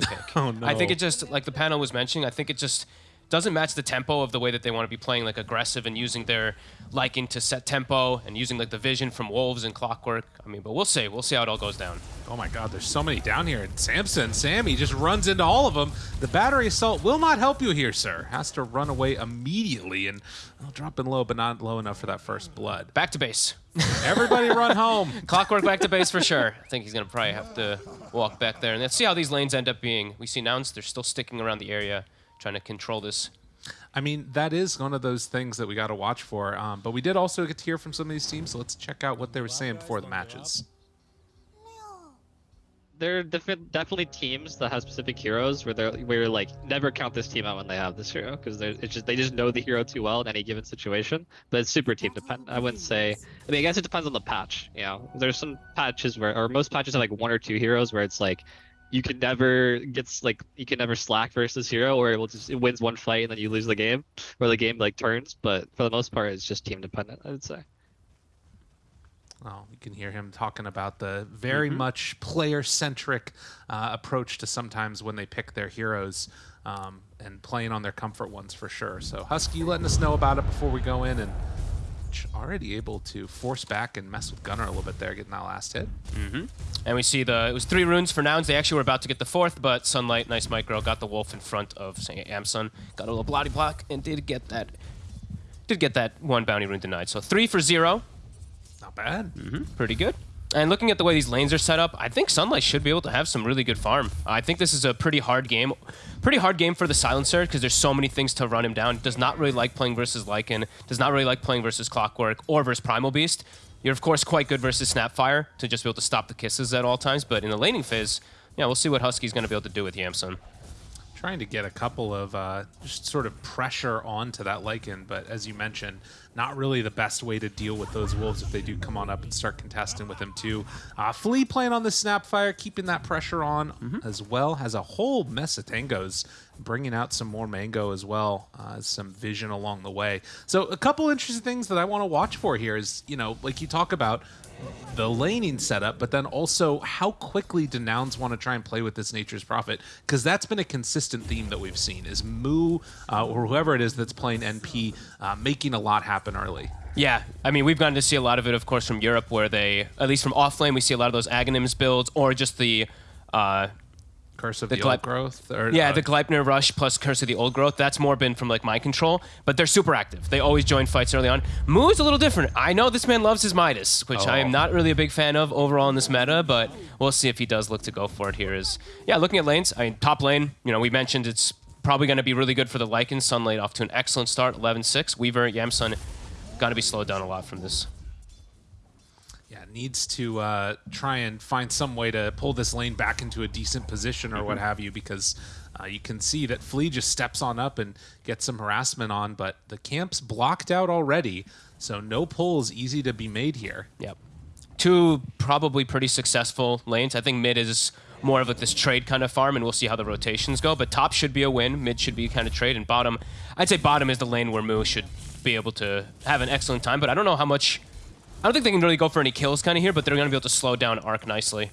pick. Oh, no. I think it just like the panel was mentioning. I think it just doesn't match the tempo of the way that they want to be playing like aggressive and using their liking to set tempo and using like the vision from wolves and clockwork. I mean, but we'll see. We'll see how it all goes down. Oh my god, there's so many down here. And Samson, Sammy just runs into all of them. The battery assault will not help you here, sir. Has to run away immediately and well, dropping low, but not low enough for that first blood. Back to base. Everybody run home. Clockwork back to base for sure. I think he's gonna probably have to walk back there, and let's see how these lanes end up being. We see Nouns; they're still sticking around the area, trying to control this. I mean, that is one of those things that we got to watch for. Um, but we did also get to hear from some of these teams, so let's check out what they were saying before the matches. there are different, definitely teams that have specific heroes where they're where you're like never count this team out when they have this hero because they're it's just they just know the hero too well in any given situation. But it's super team dependent. I wouldn't say. I mean, I guess it depends on the patch. You know, there's some patches where or most patches have like one or two heroes where it's like you can never gets like you can never slack versus hero or it will just it wins one fight and then you lose the game or the game like turns. But for the most part, it's just team dependent. I would say. Oh, you can hear him talking about the very much player-centric uh, approach to sometimes when they pick their heroes um, and playing on their comfort ones for sure. So Husky, letting us know about it before we go in and already able to force back and mess with Gunnar a little bit there, getting that last hit. Mm-hmm. And we see the it was three runes for Nouns. They actually were about to get the fourth, but Sunlight, nice micro, got the wolf in front of say, Amsun, got a little bloody block, and did get that did get that one bounty rune denied. So three for zero, Not bad. Mm-hmm. pretty good. And looking at the way these lanes are set up, I think Sunlight should be able to have some really good farm. I think this is a pretty hard game. Pretty hard game for the Silencer because there's so many things to run him down. Does not really like playing versus Lycan. Does not really like playing versus Clockwork or versus Primal Beast. You're, of course, quite good versus Snapfire to just be able to stop the kisses at all times. But in the laning phase, yeah, we'll see what Husky's going to be able to do with Yamsun. Trying to get a couple of uh, just sort of pressure onto that Lycan, but as you mentioned, not really the best way to deal with those wolves if they do come on up and start contesting with him too. Uh, Flea playing on the Snapfire, keeping that pressure on as well. Has a whole mess of tangos, bringing out some more mango as well, uh, some vision along the way. So a couple interesting things that I want to watch for here is, you know, like you talk about the laning setup, but then also how quickly do Nouns want to try and play with this Nature's Prophet? Because that's been a consistent theme that we've seen is Moo uh, or whoever it is that's playing NP uh, making a lot happen early. Yeah, I mean, we've gotten to see a lot of it, of course, from Europe, where they, at least from off lane, we see a lot of those Aghanims builds, or just the, uh, Curse of The the, Gleip- old growth. Or, yeah, uh, the Gleipnir Rush plus Curse of the Old Growth. That's more been from like my control, but they're super active. They always join fights early on. Moo is a little different. I know this man loves his Midas, which I Oh. am not really a big fan of overall in this meta, but we'll see if he does look to go for it here. Is yeah, looking at lanes. I mean, top lane. You know, we mentioned it's probably going to be really good for the Lycan. Sunlight off to an excellent start, 11-6. Weaver, Yamsun, got to be slowed down a lot from this. Needs to uh, try and find some way to pull this lane back into a decent position or what have you, because uh, you can see that Flea just steps on up and gets some harassment on, but the camp's blocked out already, so no pull is easy to be made here. Yep. Two probably pretty successful lanes. I think mid is more of like this trade kind of farm, and we'll see how the rotations go. But top should be a win. Mid should be kind of trade, and bottom, I'd say bottom is the lane where Moo should be able to have an excellent time. But I don't know how much. I don't think they can really go for any kills kind of here, but they're going to be able to slow down Arc nicely.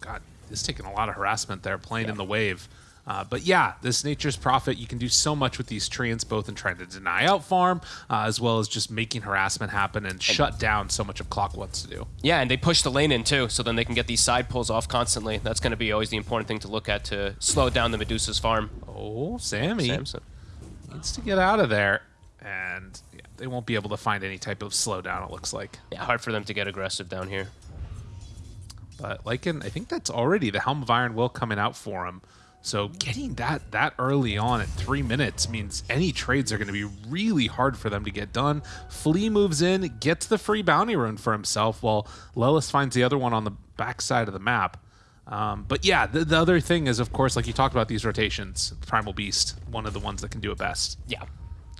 God, this taking a lot of harassment there, playing in the wave. Uh, but yeah, this Nature's Prophet, you can do so much with these treants, both in trying to deny out farm, uh, as well as just making harassment happen and shut down so much of Clock wants to do. Yeah, and they push the lane in too, so then they can get these side pulls off constantly. That's going to be always the important thing to look at to slow down the Medusa's farm. Oh, Sammy Samson. needs to get out of there. And yeah, they won't be able to find any type of slowdown, it looks like. Yeah, hard for them to get aggressive down here. But Lycan, I think that's already the Helm of Iron will coming out for him. So getting that that early on at three minutes means any trades are going to be really hard for them to get done. Flea moves in, gets the free bounty rune for himself, while Lelis finds the other one on the backside of the map. Um, but yeah, the, the other thing is, of course, like you talked about these rotations, Primal Beast, one of the ones that can do it best. Yeah.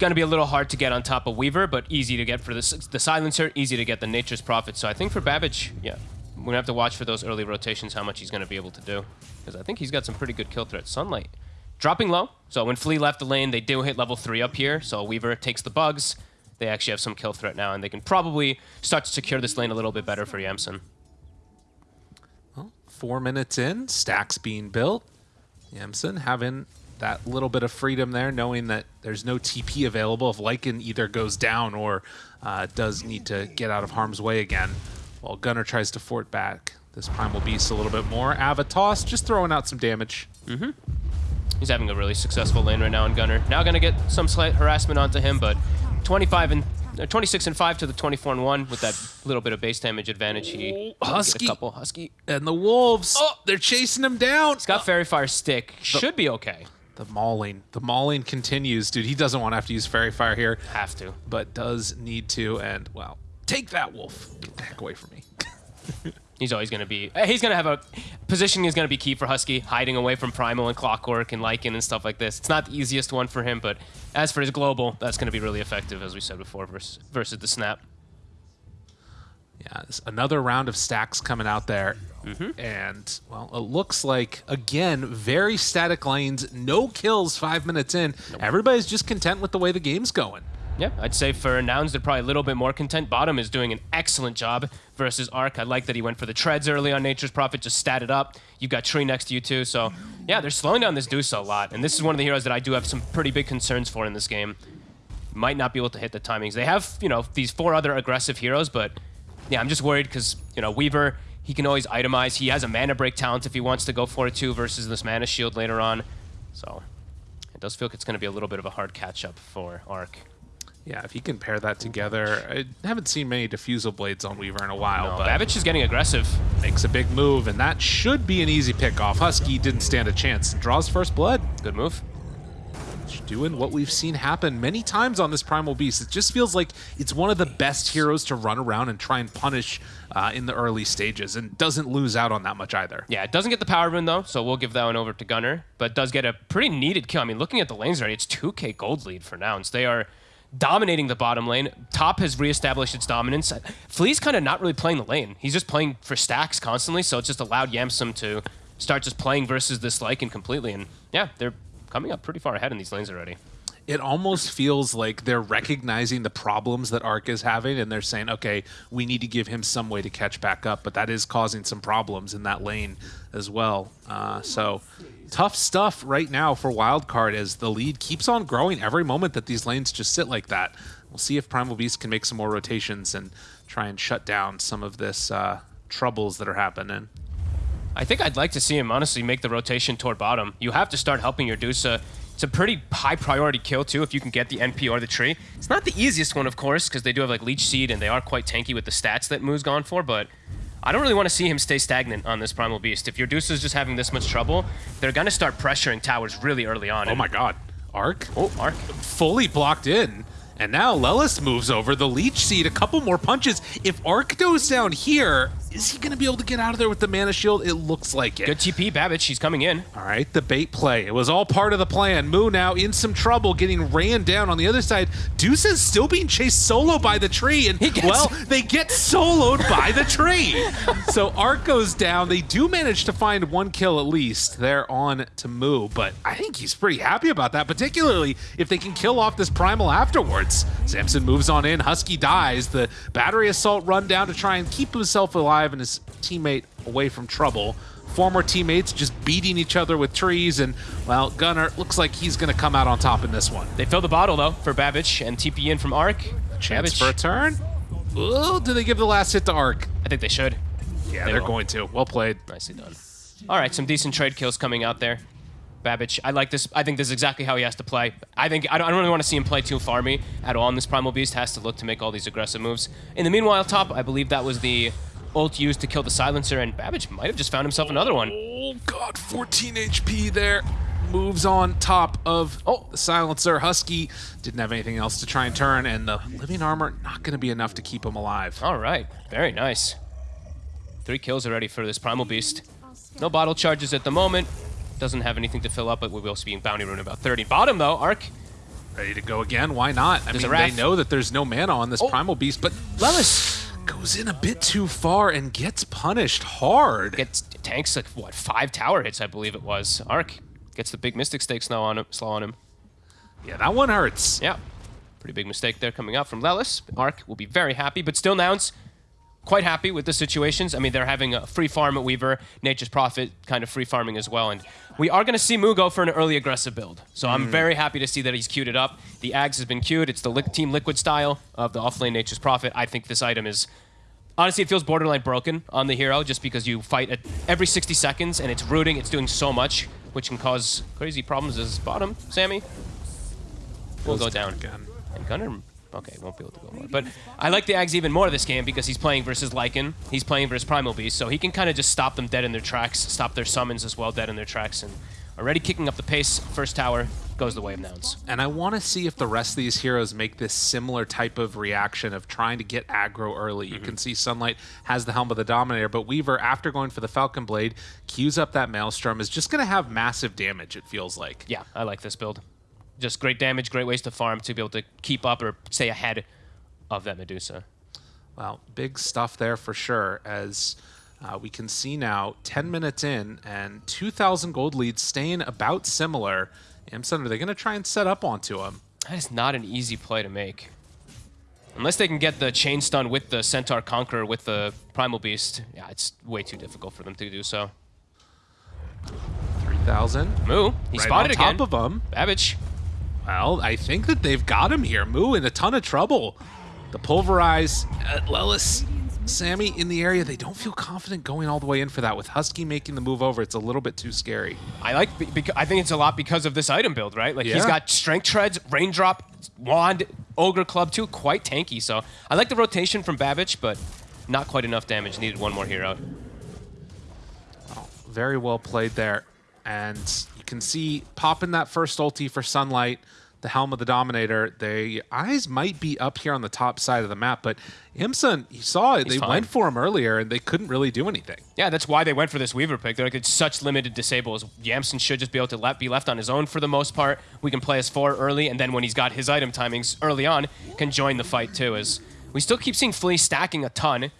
Going to be a little hard to get on top of Weaver, but easy to get for the, the Silencer, easy to get the Nature's Prophet. So I think for Babbage, yeah, we're going to have to watch for those early rotations, how much he's going to be able to do. Because I think he's got some pretty good kill threats. Sunlight dropping low. So when Flea left the lane, they do hit level 3 up here. So Weaver takes the bugs. They actually have some kill threat now, and they can probably start to secure this lane a little bit better for Yamsun. Four minutes in, stacks being built. Yamsun having that little bit of freedom there, knowing that there's no TP available if Lycan either goes down or uh, does need to get out of harm's way again. While Gunnar tries to fort back this Primal Beast a little bit more. Avatos just throwing out some damage. Mhm. He's having a really successful lane right now in Gunnar. Now going to get some slight harassment onto him, but 25 and uh, 26 and 5 to the 24 and 1 with that little bit of base damage advantage. He Oh, Husky. Get a couple Husky. And the Wolves, Oh! they're chasing him down. He's got Faerie Fire stick. Should be okay. The mauling. The mauling continues. Dude, he doesn't want to have to use Faerie Fire here, Have to. but does need to. And, well, take that, Wolf. Get the heck away from me. He's always going to be. uh, He's going to have a positioning is going to be key for Husky, hiding away from Primal and Clockwork and Lycan and stuff like this. It's not the easiest one for him, but as for his global, that's going to be really effective, as we said before, versus versus the snap. Yeah, another round of stacks coming out there. Mm-hmm. And, well, it looks like, again, very static lanes, no kills five minutes in. Everybody's just content with the way the game's going. Yeah, I'd say for Nouns, they're probably a little bit more content. Bottom is doing an excellent job versus Arc. I like that he went for the treads early on Nature's Prophet, just stat it up. You've got Tree next to you too, so yeah, they're slowing down this Deuce a lot. And this is one of the heroes that I do have some pretty big concerns for in this game. Might not be able to hit the timings. They have, you know, these four other aggressive heroes, but yeah, I'm just worried because, you know, Weaver, he can always itemize. He has a mana break talent if he wants to go for it too versus this mana shield later on. So it does feel like it's going to be a little bit of a hard catch up for Arc. Yeah, if you can pair that together, I haven't seen many diffusal blades on Weaver in a while, No, but Babbage is getting aggressive. makes a big move, and that should be an easy pick off. Husky didn't stand a chance. Draws first blood. Good move. Doing what we've seen happen many times on this Primal Beast. It just feels like it's one of the best heroes to run around and try and punish uh, in the early stages and doesn't lose out on that much either. Yeah, it doesn't get the power rune though, so we'll give that one over to Gunner. But does get a pretty needed kill. I mean, looking at the lanes already, it's 2k gold lead for Nouns. They are dominating the bottom lane. Top has reestablished its dominance. Flea's kind of not really playing the lane. He's just playing for stacks constantly, so it's just allowed Yamsun to start just playing versus this Lycan completely. And yeah, they're coming up pretty far ahead in these lanes already. It almost feels like they're recognizing the problems that Ark is having and they're saying, okay, we need to give him some way to catch back up, but that is causing some problems in that lane as well. Uh, so tough stuff right now for Wildcard as the lead keeps on growing every moment that these lanes just sit like that. We'll see if Primal Beast can make some more rotations and try and shut down some of this uh, troubles that are happening. I think I'd like to see him honestly make the rotation toward bottom. You have to start helping your Dusa. It's a pretty high priority kill too if you can get the NP or the tree. It's not the easiest one, of course, because they do have like Leech Seed and they are quite tanky with the stats that Moo's gone for, but I don't really want to see him stay stagnant on this Primal Beast. If your Dusa's just having this much trouble, they're going to start pressuring towers really early on. Oh my god. Ark Oh, Arc. fully blocked in. And now Lelis moves over. The Leech Seed, a couple more punches. If Ark goes down here, is he going to be able to get out of there with the Mana Shield? It looks like it. Good TP, Babbage. She's coming in. All right, the bait play. It was all part of the plan. Moo now in some trouble, getting ran down on the other side. Deuce is still being chased solo by the tree, and gets- well, they get soloed by the tree. So Ark goes down. They do manage to find one kill at least. They're on to Moo, but I think he's pretty happy about that, particularly if they can kill off this primal afterwards. Samson moves on in. Husky dies. The battery assault run down to try and keep himself alive and his teammate away from trouble former teammates just beating each other with trees, and well, Gunnar looks like he's going to come out on top in this one. They fill the bottle though for Babbage and TP in from Arc. Chance Babbage. for a turn. Oh, do they give the last hit to Ark? I think they should. Yeah, They they're will. going to. Well played. Nicely done. All right, some decent trade kills coming out there. Babbage, I like this. I think this is exactly how he has to play. I think I don't, I don't really want to see him play too farmy at all. And this Primal Beast has to look to make all these aggressive moves. In the meanwhile, top, I believe that was the ult used to kill the silencer, and Babbage might have just found himself another one. Oh god, 14 HP there. Moves on top of oh the silencer. Husky didn't have anything else to try and turn, and the living armor not going to be enough to keep him alive. All right, very nice. Three kills already for this Primal Beast. No bottle charges at the moment. Doesn't have anything to fill up, but we will see bounty rune about 30. Bottom though, Arc. Ready to go again? Why not? I There's mean, they know that there's no mana on this Oh. primal beast, but Lelis goes in a bit too far and gets punished hard. gets tanks like what five tower hits, I believe it was. Arc gets the big Mystic Stake slow on him. Slow on him. yeah, that one hurts. Yeah, pretty big mistake there coming out from Lelis. Arc will be very happy, but still Nouns quite happy with the situations. I mean, they're having a free farm at Weaver, Nature's Prophet kind of free farming as well. And we are going to see Moo go for an early aggressive build. So I'm mm. very happy to see that he's queued it up. The Ags has been queued. It's the li Team Liquid style of the offlane Nature's Prophet. I think this item is honestly, it feels borderline broken on the hero just because you fight at every 60 seconds and it's rooting, it's doing so much, which can cause crazy problems as bottom, Sammy. We'll go down. again. And Gunnar, okay, won't be able to go more. But I like the Ags even more this game because he's playing versus Lycan. He's playing versus Primal Beast, so he can kind of just stop them dead in their tracks, stop their summons as well dead in their tracks, and already kicking up the pace. First tower goes the way of Nouns. And I want to see if the rest of these heroes make this similar type of reaction of trying to get aggro early. You can mm-hmm. see Sunlight has the Helm of the Dominator, but Weaver, after going for the Falcon Blade, queues up that Maelstrom, is just going to have massive damage, it feels like. Yeah, I like this build. Just great damage, great ways to farm to be able to keep up or stay ahead of that Medusa. Well, big stuff there for sure, as uh, we can see now 10 minutes in and 2,000 gold leads staying about similar. Yamsun, are they going to try and set up onto him? That is not an easy play to make. Unless they can get the chain stun with the Centaur Conqueror with the Primal Beast, yeah, it's way too difficult for them to do so. 3,000. Moo, he Right spotted on again. top of him. Babbage. Well, I think that they've got him here. Moo in a ton of trouble. The pulverize uh, at Lelis, Sammy in the area. They don't feel confident going all the way in for that. With Husky making the move over, it's a little bit too scary. I like. I think it's a lot because of this item build, right? Like he's Yeah. got strength treads, raindrop, wand, ogre club too, quite tanky. So I like the rotation from Babbage, but not quite enough damage. Needed one more hero. Oh, very well played there. And can see popping that first ulti for Sunlight, the Helm of the Dominator. The eyes might be up here on the top side of the map, but Yamsun, you saw it. He's they fine. went for him earlier and they couldn't really do anything. Yeah, that's why they went for this Weaver pick. They're like, it's such limited disables. Yamsun should just be able to let, be left on his own for the most part. We can play as four early, and then when he's got his item timings early on, can join the fight too. As we still keep seeing Flea stacking a ton.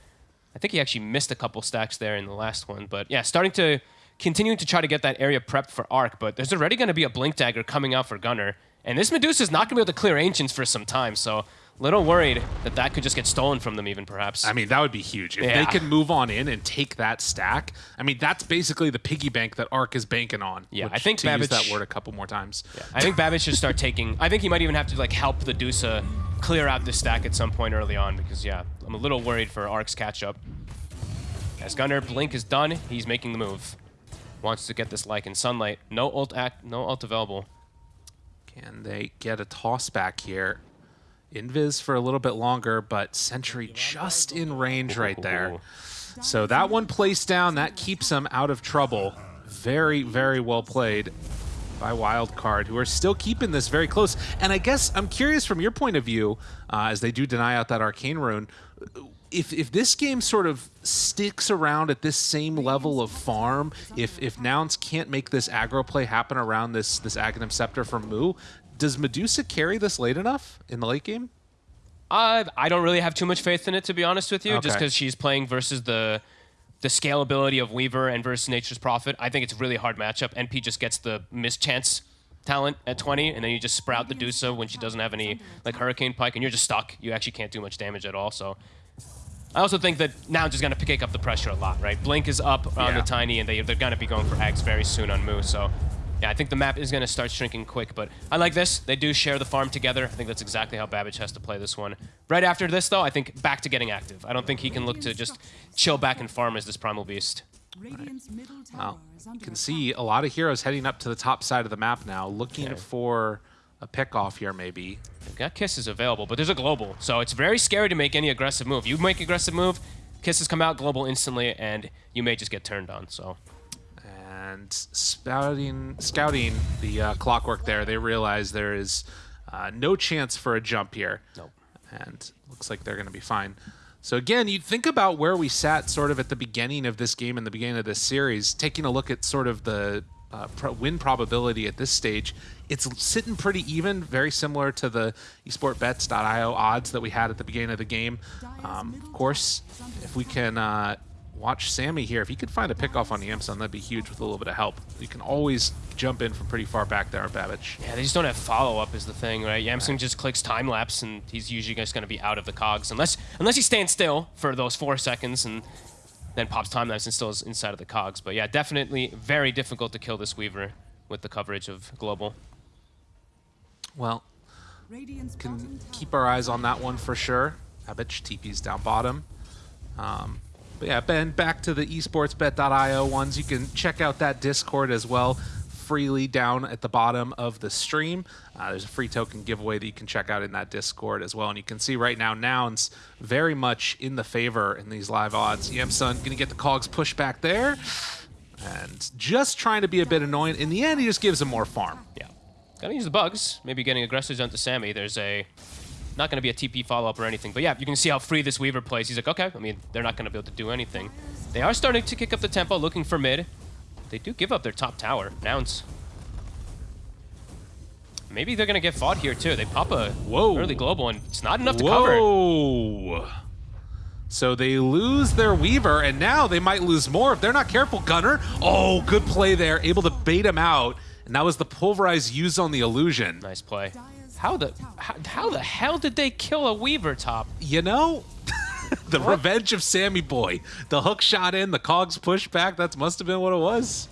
I think he actually missed a couple stacks there in the last one, but yeah, starting to continuing to try to get that area prepped for Arc. But there's already going to be a Blink Dagger coming out for Gunnar, and this Medusa's not going to be able to clear Ancients for some time. So little worried that that could just get stolen from them, even perhaps. I mean, that would be huge. If Yeah. they can move on in and take that stack, I mean, that's basically the piggy bank that Arc is banking on. Yeah, I which, think to use Babbage- that word a couple more times. I think Babbage should start taking. I think he might even have to like help the Dusa clear out this stack at some point early on because yeah, I'm a little worried for Ark's catch up. As Gunnar Blink is done, he's making the move. Wants to get this like in sunlight. No ult act, no ult available. Can they get a toss back here? Invis for a little bit longer, but Sentry just in range right there. So that one placed down, that keeps them out of trouble. Very, very well played by Wildcard, who are still keeping this very close. And I guess I'm curious from your point of view, uh, as they do deny out that Arcane Rune, if if this game sort of sticks around at this same level of farm, if if Nouns can't make this aggro play happen around this this Aghanim Scepter from Moo, does Medusa carry this late enough in the late game? Uh, I don't really have too much faith in it to be honest with you, just because she's playing versus the the scalability of Weaver and versus Nature's Prophet. I think it's a really hard matchup. NP just gets the mischance talent at 20, and then you just sprout the Dusa when she doesn't have any like Hurricane Pike, and you're just stuck. You actually can't do much damage at all. So I also think that now just going to pick up the pressure a lot, right? Blink is up on Yeah. the Tiny, and they, they're going to be going for Ags very soon on Moo. So yeah, I think the map is going to start shrinking quick, but I like this. They do share the farm together. I think that's exactly how Babbage has to play this one. Right after this, though, I think back to getting active. I don't think he can look to just chill back and farm as this Primal Beast. Radiant's middle tower Well, is you can see a lot of heroes heading up to the top side of the map now, looking Okay. for a pick off here maybe. Got kisses available, but there's a global, so it's very scary to make any aggressive move. You make aggressive move, kisses come out global instantly, and you may just get turned on. So and spouting, scouting the uh, clockwork there, they realize there is uh, no chance for a jump here. Nope. And looks like they're going to be fine. So again, you think about where we sat sort of at the beginning of this game and the beginning of this series, taking a look at sort of the uh, pro- win probability at this stage. It's sitting pretty even, very similar to the esportbets.io odds that we had at the beginning of the game. Um, of course, if we can uh, watch Sammy here. If he could find a pick off on Yamsun, that'd be huge with a little bit of help. You can always jump in from pretty far back there, on Babbage. Yeah, they just don't have follow-up is the thing, right? Yamsun just clicks time-lapse, and he's usually just going to be out of the cogs. Unless unless he stands still for those four seconds and then pops time-lapse and still is inside of the cogs. But yeah, definitely very difficult to kill this Weaver with the coverage of Global. Well, can keep our eyes on that one for sure. Babbage TP's down bottom. Um, but yeah, Ben, back to the esportsbet.io ones. You can check out that Discord as well freely down at the bottom of the stream. Uh, there's a free token giveaway that you can check out in that Discord as well. And you can see right now, Nouns very much in the favor in these live odds. Going to get the cogs pushed back there. And just trying to be a bit annoying. In the end, he just gives him more farm. Yeah. Gotta use the bugs. Maybe getting aggressives onto Sammy. There's a not going to be a TP follow-up or anything. But yeah, you can see how free this Weaver plays. He's like, okay, I mean, they're not going to be able to do anything. They are starting to kick up the tempo, looking for mid. They do give up their top tower. Nouns. Maybe they're going to get fought here, too. They pop a Whoa. early global, and it's not enough to Whoa. cover. So they lose their Weaver, and now they might lose more if they're not careful. Gunnar, oh, good play there. Able to bait him out, and that was the pulverize used on the illusion. Nice play. How the how, how the hell did they kill a Weaver top? You know, the What? revenge of Sammy Boy. The hook shot in, the cogs pushed back. That must have been what it was.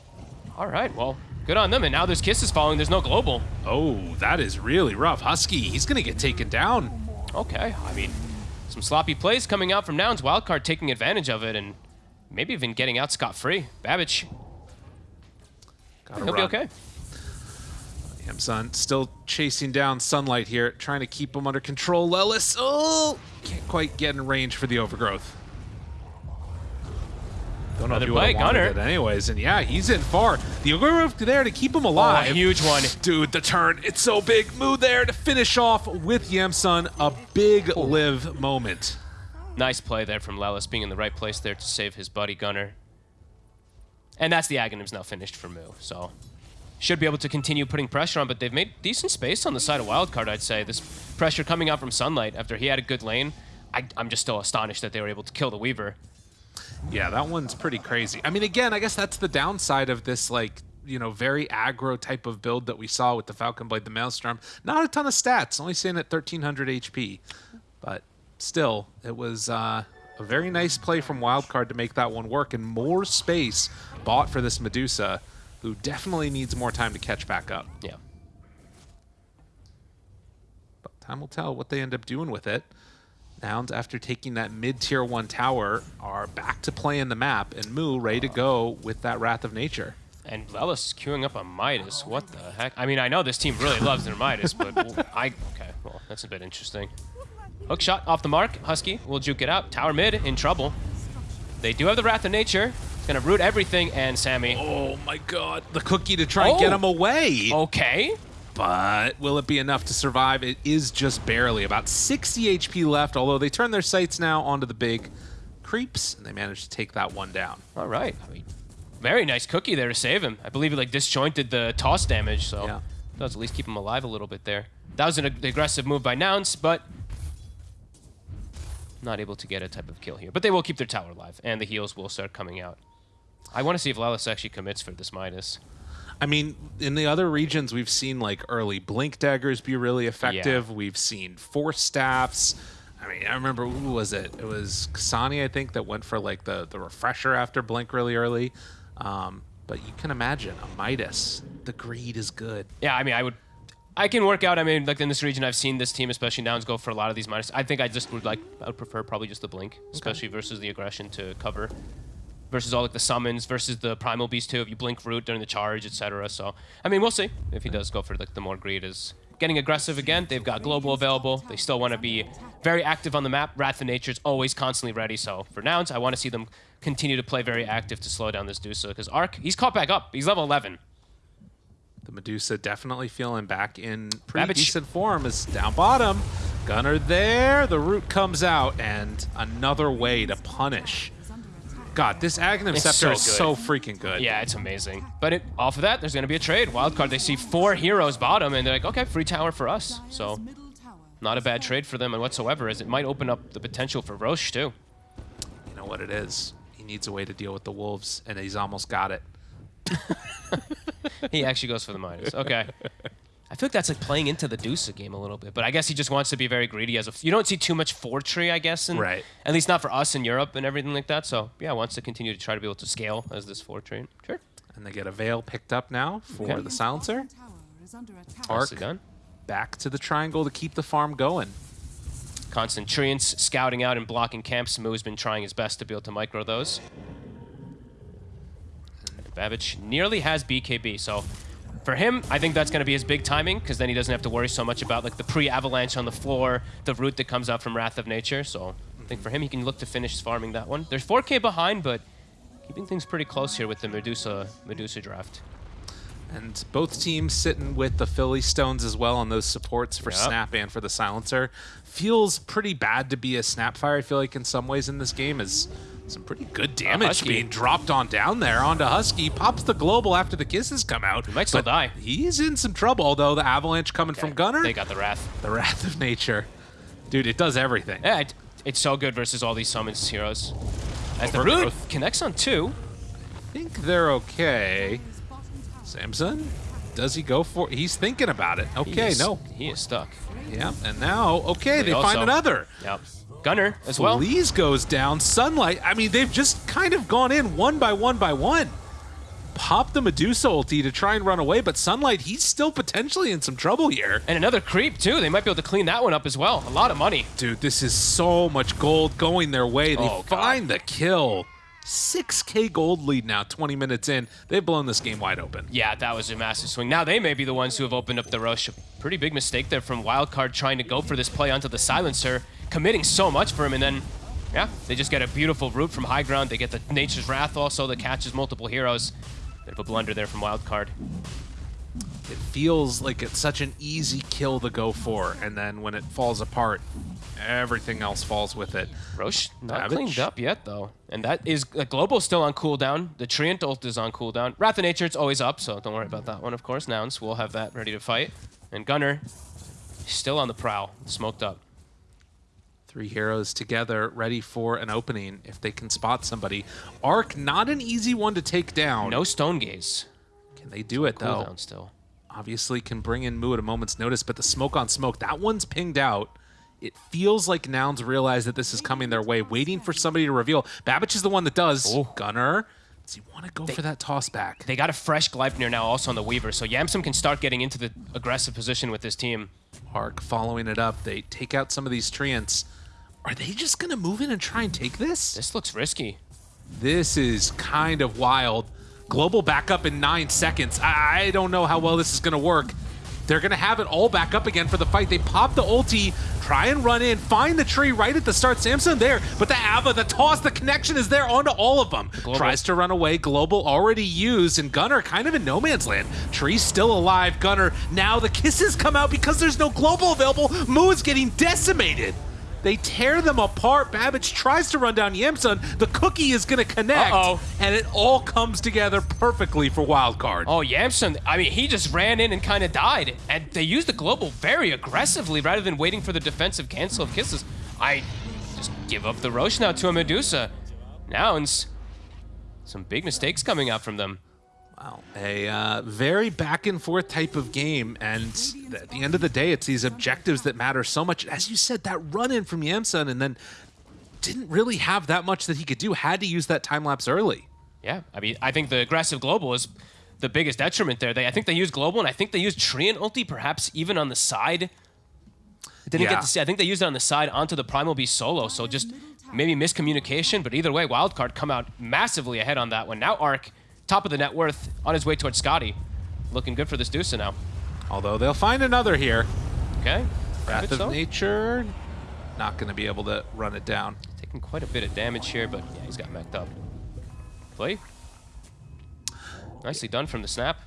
All right, well, good on them. And now there's kisses falling. There's no global. Oh, that is really rough. Husky, he's going to get taken down. Okay, I mean, some sloppy plays coming out from Nouns. Wildcard taking advantage of it and maybe even getting out scot-free. Babbage, Gotta he'll be run. Yamsun still chasing down Sunlight here, trying to keep him under control. Lelis, oh, can't quite get in range for the overgrowth. Don't know Another if he would've play, wanted Gunnar. it anyways, and yeah, he's in far. The overgrowth there to keep him Oh, a alive. huge one. Dude, the turn, it's so big. Move there to finish off with Yamsun. A big live moment. Nice play there from Lelis, being in the right place there to save his buddy Gunnar. And that's the Aghanims now finished for Moo, so should be able to continue putting pressure on, but they've made decent space on the side of Wildcard, I'd say. This pressure coming out from Sunlight after he had a good lane. I, I'm just still astonished that they were able to kill the Weaver. Yeah, that one's pretty crazy. I mean, again, I guess that's the downside of this, like, you know, very aggro type of build that we saw with the Falcon Blade, the Maelstrom. Not a ton of stats, only sitting at 1300 HP. But still, it was uh, a very nice play from Wildcard to make that one work, and more space bought for this Medusa, who definitely needs more time to catch back up. Yeah. But time will tell what they end up doing with it. Nouns, after taking that mid-tier 1 tower, are back to play in the map, and Moo ready to go with that Wrath of Nature. And Lelis queuing up a Midas. What the heck? I mean, I know this team really loves their Midas, but I... Okay, well, that's a bit interesting. Hook shot off the mark. Husky will juke it out. Tower mid in trouble. They do have the Wrath of Nature. To root everything, and Sammy. Oh my god. The cookie to try and get Oh. him away. Okay. But will it be enough to survive? It is just barely. About 60 HP left, although they turn their sights now onto the big creeps, and they manage to take that one down. All right. I mean, very nice cookie there to save him. I believe it like disjointed the toss damage, so Yeah. does at least keep him alive a little bit there. That was an ag- aggressive move by Nouns, but not able to get a type of kill here. But they will keep their tower alive, and the heals will start coming out. I want to see if Lelis actually commits for this Midas. I mean, in the other regions, we've seen like early blink daggers be really effective. We've seen force staffs. I mean, I remember who was it? It was Kasani, I think, that went for like the the refresher after blink really early. Um, but you can imagine a Midas. The greed is good. Yeah, I mean, I would. I can work out. I mean, like in this region, I've seen this team, especially Nouns, go for a lot of these Midas. I think I just would like. I would prefer probably just the blink, especially versus the aggression to cover. Versus all like the summons, versus the primal beast too. If you blink root during the charge, etc. So, I mean, we'll see if he does go for like the more greed is getting aggressive again. They've got global available. They still want to be very active on the map. Wrath of Nature is always constantly ready. So for Nouns, I want to see them continue to play very active to slow down this Dusa because Arc, he's caught back up. He's level 11. The Medusa definitely feeling back in pretty Babbage. decent form. Is down bottom. Gunnar there. The root comes out, and another way to punish. God, this Aghanim It's Scepter so is so freaking good. Yeah, it's amazing. But it, off of that, there's going to be a trade. Wildcard, they see four heroes bottom, and they're like, okay, free tower for us. So, not a bad trade for them and whatsoever, as it might open up the potential for Roche, too. You know what it is. He needs a way to deal with the wolves, and he's almost got it. he actually goes for the minus. Okay. I feel like that's like playing into the Deuce game a little bit, but I guess he just wants to be very greedy. As a, you don't see too much four tree, I guess, in, Right. At least not for us in Europe and everything like that. So yeah, wants to continue to try to be able to scale as this four tree. Sure. And they get a veil picked up now for Okay. the silencer. Tower is. Arc. Nicely done. Back to the triangle to keep the farm going. Constant Treants scouting out and blocking camps. Moo's been trying his best to be able to micro those. And Babbage nearly has BKB, so for him, I think that's going to be his big timing, because then he doesn't have to worry so much about like the pre-avalanche on the floor, the root that comes out from Wrath of Nature. So I think for him, he can look to finish farming that one. There's 4k behind, but keeping things pretty close here with the Medusa Medusa draft. And both teams sitting with the Philly Stones as well on those supports for Yep. Snap and for the Silencer. Feels pretty bad to be a Snapfire, I feel like, in some ways in this game, is some pretty good damage being dropped on down there onto Husky. Pops the global after the kisses come out. He might still die. He's in some trouble, although the avalanche coming from Gunnar, They got the Wrath. the Wrath of Nature. Dude, it does everything. Yeah, it, it's so good versus all these summons heroes. As the root connects on two. I think they're okay. His bottom tower Samson, does he go for He's thinking about it. He Okay, is- no. He is stuck. Yeah, and now, okay, they also- find another. Yep. Gunnar as well. Feliz goes down. Sunlight. I mean, they've just kind of gone in one by one by one. Pop the Medusa ulti to try and run away, but Sunlight, he's still potentially in some trouble here. And another creep too. They might be able to clean that one up as well. A lot of money. Dude, this is so much gold going their way. They Oh, God. find the kill. 6k gold lead now, 20 minutes in. They've blown this game wide open. Yeah, that was a massive swing. Now they may be the ones who have opened up the rush. A pretty big mistake there from Wildcard trying to go for this play onto the silencer, committing so much for him, and then, yeah, they just get a beautiful root from high ground. They get the Nature's Wrath also that catches multiple heroes. Bit of a blunder there from Wildcard. It feels like it's such an easy kill to go for, and then when it falls apart, everything else falls with it. Roche not Babbage. cleaned up yet though, and that is uh, Global's still on cooldown. The Treant ult is on cooldown. Wrath of Nature it's always up, so don't worry about that one. Of course, Nouns will have that ready to fight, and Gunnar still on the prowl, smoked up. Three heroes together, ready for an opening if they can spot somebody. Arc, not an easy one to take down. No Stone Gaze. Can they do it though? Cooldown still. Obviously, can bring in Moo at a moment's notice, but the smoke on smoke, that one's pinged out. It feels like Nouns realize that this is coming their way, waiting for somebody to reveal. Babbage is the one that does. Oh. Gunnar, does he want to go for that toss back? They got a fresh Gleipnir now also on the Weaver, so Yamsun can start getting into the aggressive position with this team. Arc following it up. They take out some of these treants. Are they just going to move in and try and take this? This looks risky. This is kind of wild. Global backup in nine seconds. I, I don't know how well this is going to work. They're going to have it all back up again for the fight. They pop the ulti, try and run in, find the tree right at the start. Samson there, but the Ava, the toss, the connection is there onto all of them. Global. Tries to run away. Global already used, and Gunnar kind of in no man's land. Tree's still alive. Gunnar, now the kisses come out because there's no global available. Moo is getting decimated. They tear them apart. Babbage tries to run down Yamsun. The cookie is going to connect. Uh-oh. And it all comes together perfectly for Wildcard. Oh, Yamsun, I mean, he just ran in and kind of died. And they used the global very aggressively rather than waiting for the defensive cancel of kisses. I just give up the Roche now to a Medusa. Nouns, some big mistakes coming out from them. Wow. A uh, very back and forth type of game. And th- at the end of the day, it's these objectives that matter so much. As you said, that run in from Yamsun and then didn't really have that much that he could do. Had to use that time lapse early. Yeah, I mean, I think the aggressive global is the biggest detriment there. They, I think they used global, and I think they used Treant ulti, perhaps even on the side. I didn't Yeah. get to see. I think they used it on the side onto the Primal Beast solo, so just maybe miscommunication. But either way, Wildcard come out massively ahead on that one. Now Arc, top of the net worth, on his way towards Skadi. Looking good for this Deuce now. Although they'll find another here. Okay. Wrath of so. Nature. Not going to be able to run it down. Taking quite a bit of damage here, but yeah, he's got mech'd up. Play. Nicely done from the snap.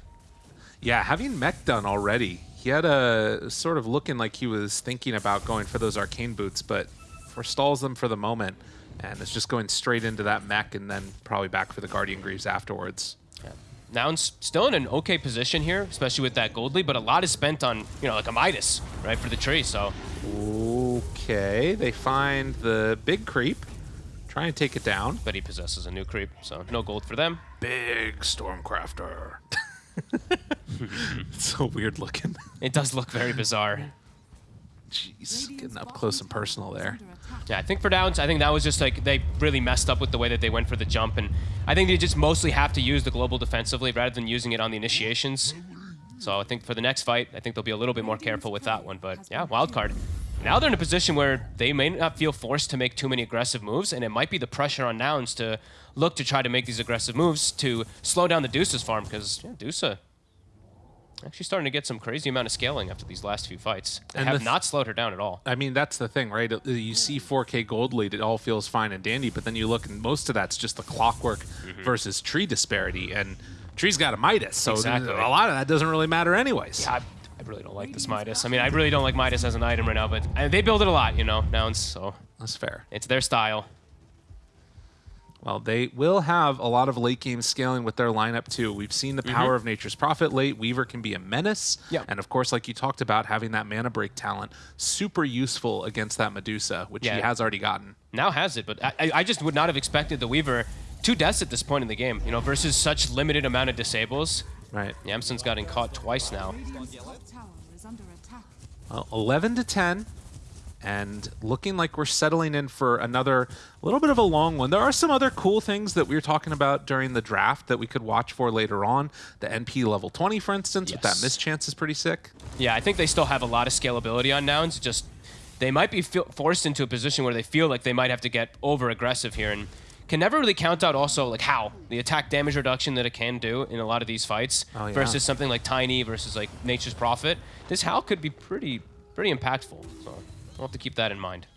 Yeah, having mech done already, he had a sort of looking like he was thinking about going for those arcane boots, but forestalls them for the moment, and it's just going straight into that mech and then probably back for the Guardian Greaves afterwards. Yeah. Nouns still in an okay position here, especially with that gold lead, but a lot is spent on, you know, like a Midas, right, for the tree, so Okay, they find the big creep. Try and take it down. But he possesses a new creep, so no gold for them. Big Stormcrafter. it's so weird looking. It does look very bizarre. Jeez, getting up close and personal there. Yeah, I think for Nouns, I think that was just like they really messed up with the way that they went for the jump, and I think they just mostly have to use the global defensively rather than using it on the initiations. So I think for the next fight, I think they'll be a little bit more careful with that one. But yeah, wild card. Now they're in a position where they may not feel forced to make too many aggressive moves, and it might be the pressure on Nouns to look to try to make these aggressive moves to slow down the Deuce's farm, because yeah, Deuce actually starting to get some crazy amount of scaling after these last few fights. They And have th- not slowed her down at all. I mean, that's the thing, right? Uh, You see 4K gold lead, it all feels fine and dandy, but then you look and most of that's just the clockwork Mm-hmm. versus tree disparity, and tree's got a Midas, so Exactly. a lot of that doesn't really matter anyways. I, I really don't like this Midas. I mean, I really don't like Midas as an item right now, but they build it a lot, you know, Nouns, so That's fair. it's their style. Well, they will have a lot of late game scaling with their lineup too. We've seen the power of Nature's Prophet late. Weaver can be a menace. Mm-hmm. And of course, like you talked about, having that mana break talent, super useful against that Medusa, which he has already gotten. Now has it, but I, I- I just would not have expected the Weaver two deaths at this point in the game, you know, versus such limited amount of disables. Right. Yamsun's gotten caught twice now. Radiant's top tower is under attack. Well, 11 to 10, and looking like we're settling in for another little bit of a long one. There are some other cool things that we were talking about during the draft that we could watch for later on. The NP level 20, for instance, with that Yes. mischance is pretty sick. Yeah, I think they still have a lot of scalability on Nouns. Just they might be feel, forced into a position where they feel like they might have to get over aggressive here, and can never really count out also like how the attack damage reduction that it can do in a lot of these fights Oh, yeah. versus something like Tiny versus like Nature's Prophet. This how could be pretty pretty impactful. So we'll have to keep that in mind.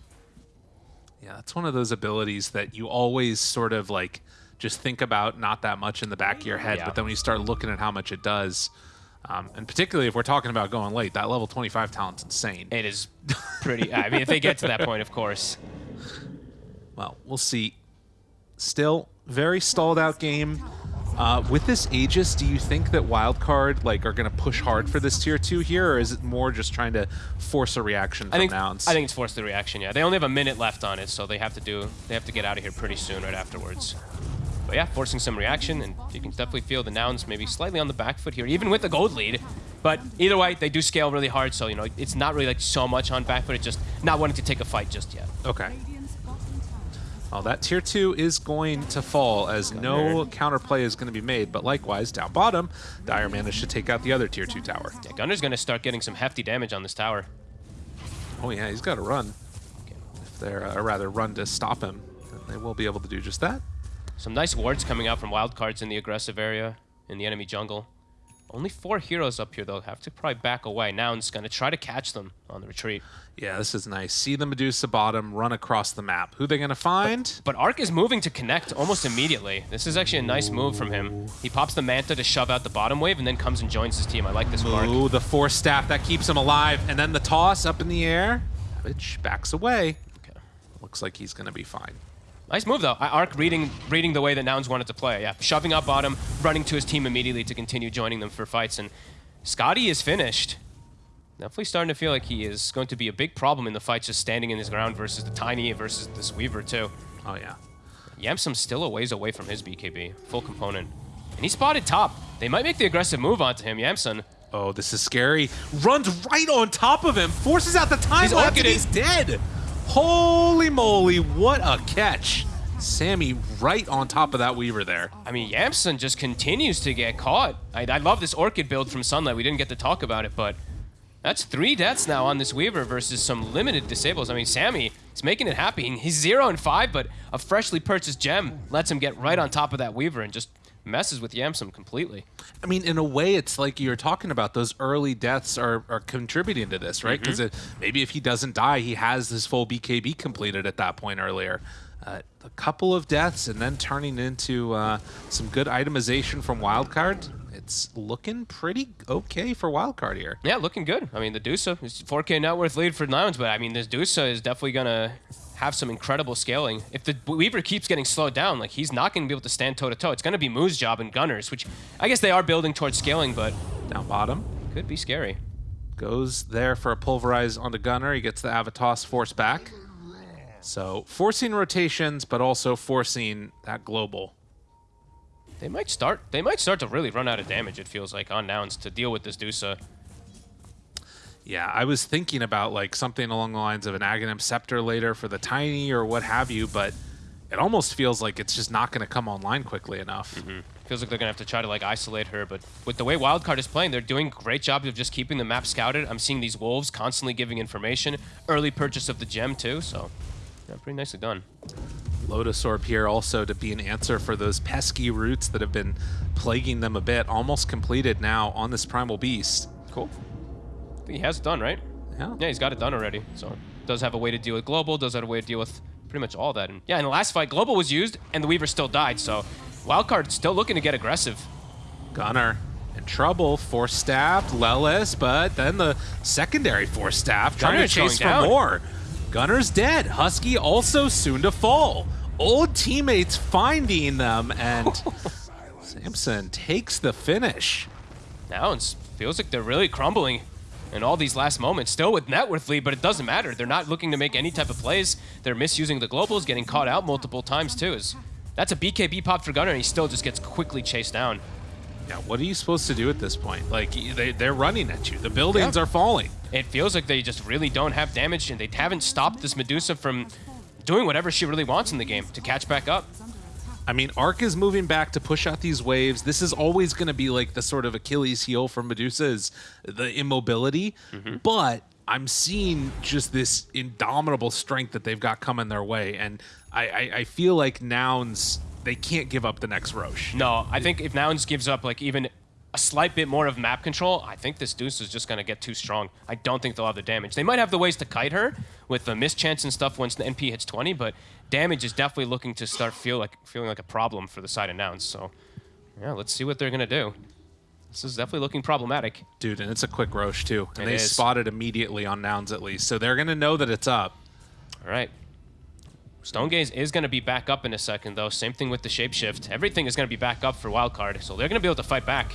Yeah, that's one of those abilities that you always sort of like just think about not that much in the back of your head, Yeah. but then when you start looking at how much it does, um, and particularly if we're talking about going late, that level 25 talent's insane. It is pretty. I mean, if they get to that point, of course. Well, we'll see. Still, very stalled out game. Uh, with this Aegis, do you think that Wildcard like are going to push hard for this tier two here, or is it more just trying to force a reaction from I think Nouns? I think it's forced the reaction. Yeah, they only have a minute left on it, so they have to do. They have to get out of here pretty soon, right afterwards. But yeah, forcing some reaction, and you can definitely feel the nouns maybe slightly on the back foot here, even with the gold lead. But either way, they do scale really hard, so you know it's not really like so much on back foot. It's just not wanting to take a fight just yet. okay. Well, that tier two is going to fall as no counterplay is going to be made. But likewise, down bottom, Dire managed to take out the other tier two tower. Yeah, Gunnar's gonna start getting some hefty damage on this tower. Oh yeah, he's got to run. If they're, uh, or rather, run to stop him, then they will be able to do just that. Some nice wards coming out from wild cards in the aggressive area in the enemy jungle. Only four heroes up here, though. Have to probably back away. Now Nouns gonna try to catch them on the retreat. Yeah, this is nice. See the Medusa bottom, run across the map. Who they going to find? But Ark is moving to connect almost immediately. This is actually a nice move from him. He pops the Manta to shove out the bottom wave and then comes and joins his team. I like this for Ooh, the force staff that keeps him alive, and then the toss up in the air. Savage backs away. Okay. Looks like he's going to be fine. Nice move, though. I- Ark reading reading the way that Nouns wanted to play. Yeah, shoving up bottom, running to his team immediately to continue joining them for fights. And Skadi is finished. Definitely starting to feel like he is going to be a big problem in the fights just standing in his ground versus the Tiny versus this Weaver, too. Oh yeah. Yamsun's still a ways away from his BKB, full component. And he spotted top. They might make the aggressive move onto him, Yamsun. Oh, this is scary. Runs right on top of him, forces out the time He's he's dead. Holy moly, what a catch. Sammy right on top of that Weaver there. I mean, Yamsun just continues to get caught. I, I love this Orchid build from Sunlight. We didn't get to talk about it, but that's three deaths now on this Weaver versus some limited disables. I mean, Sammy is making it happy. He's zero and five, but a freshly purchased gem lets him get right on top of that Weaver and just messes with Yamsun completely. I mean, in a way, it's like you were talking about. Those early deaths are, are contributing to this, right? Because maybe if he doesn't die, he has his full BKB completed at that point earlier. Uh, a couple of deaths and then turning into uh, some good itemization from Wildcard. It's looking pretty okay for Wildcard here. Yeah, looking good. I mean, the Dusa is 4K net worth lead for Nouns, but I mean, this Dusa is definitely going to have some incredible scaling. If the Weaver keeps getting slowed down, like, he's not going to be able to stand toe to toe. It's going to be Moo's job and Gunnars, which I guess they are building towards scaling, but Down bottom. could be scary. Goes there for a pulverize onto Gunnar. He gets the Avatos force back. So forcing rotations, but also forcing that global. They might start. They might start to really run out of damage. It feels like on Nouns to deal with this Dusa. Yeah, I was thinking about like something along the lines of an Aghanim Scepter later for the Tiny or what have you, but it almost feels like it's just not going to come online quickly enough. Mm-hmm. Feels like they're gonna have to try to like isolate her, but with the way Wildcard is playing, they're doing a great job of just keeping the map scouted. I'm seeing these wolves constantly giving information. Early purchase of the gem too, so yeah, pretty nicely done. Lotus Orb here also to be an answer for those pesky roots that have been plaguing them a bit. Almost completed now on this Primal Beast. Cool. He has it done, right? Yeah. Yeah, he's got it done already. So does have a way to deal with Global, does have a way to deal with pretty much all that. And yeah, in the last fight, Global was used and the Weaver still died, so Wildcard still looking to get aggressive. Gunnar in trouble, force staff, Lelis, but then the secondary force staff trying Gunnar's to chase for down. more. Gunnar's dead. Husky also soon to fall. Old teammates finding them, and Samson takes the finish. Now it feels like they're really crumbling in all these last moments. Still with net worth lead, but it doesn't matter. They're not looking to make any type of plays. They're misusing the globals, getting caught out multiple times too. Is that's a BKB pop for Gunnar, and he still just gets quickly chased down. Yeah, what are you supposed to do at this point? Like, they, they're running at you. The buildings Yeah. are falling. It feels like they just really don't have damage, and they haven't stopped this Medusa from doing whatever she really wants in the game to catch back up. Is under attack. I mean, Arc is moving back to push out these waves. This is always going to be like the sort of Achilles heel for Medusa is the immobility. Mm-hmm. But I'm seeing just this indomitable strength that they've got coming their way. And I, I, I feel like Nouns, they can't give up the next Roche. No, I think if Nouns gives up like even a slight bit more of map control, I think this Deuce is just going to get too strong. I don't think they'll have the damage. They might have the ways to kite her with the mischance and stuff once the NP hits 20, but damage is definitely looking to start feel like feeling like a problem for the side of Nouns. So, yeah, let's see what they're going to do. This is definitely looking problematic. Dude, and it's a quick Roche too. And It they is. spot it immediately on Nouns at least. So they're going to know that it's up. All right. Stone Gaze is going to be back up in a second, though. Same thing with the shapeshift. Everything is going to be back up for Wildcard, so they're going to be able to fight back.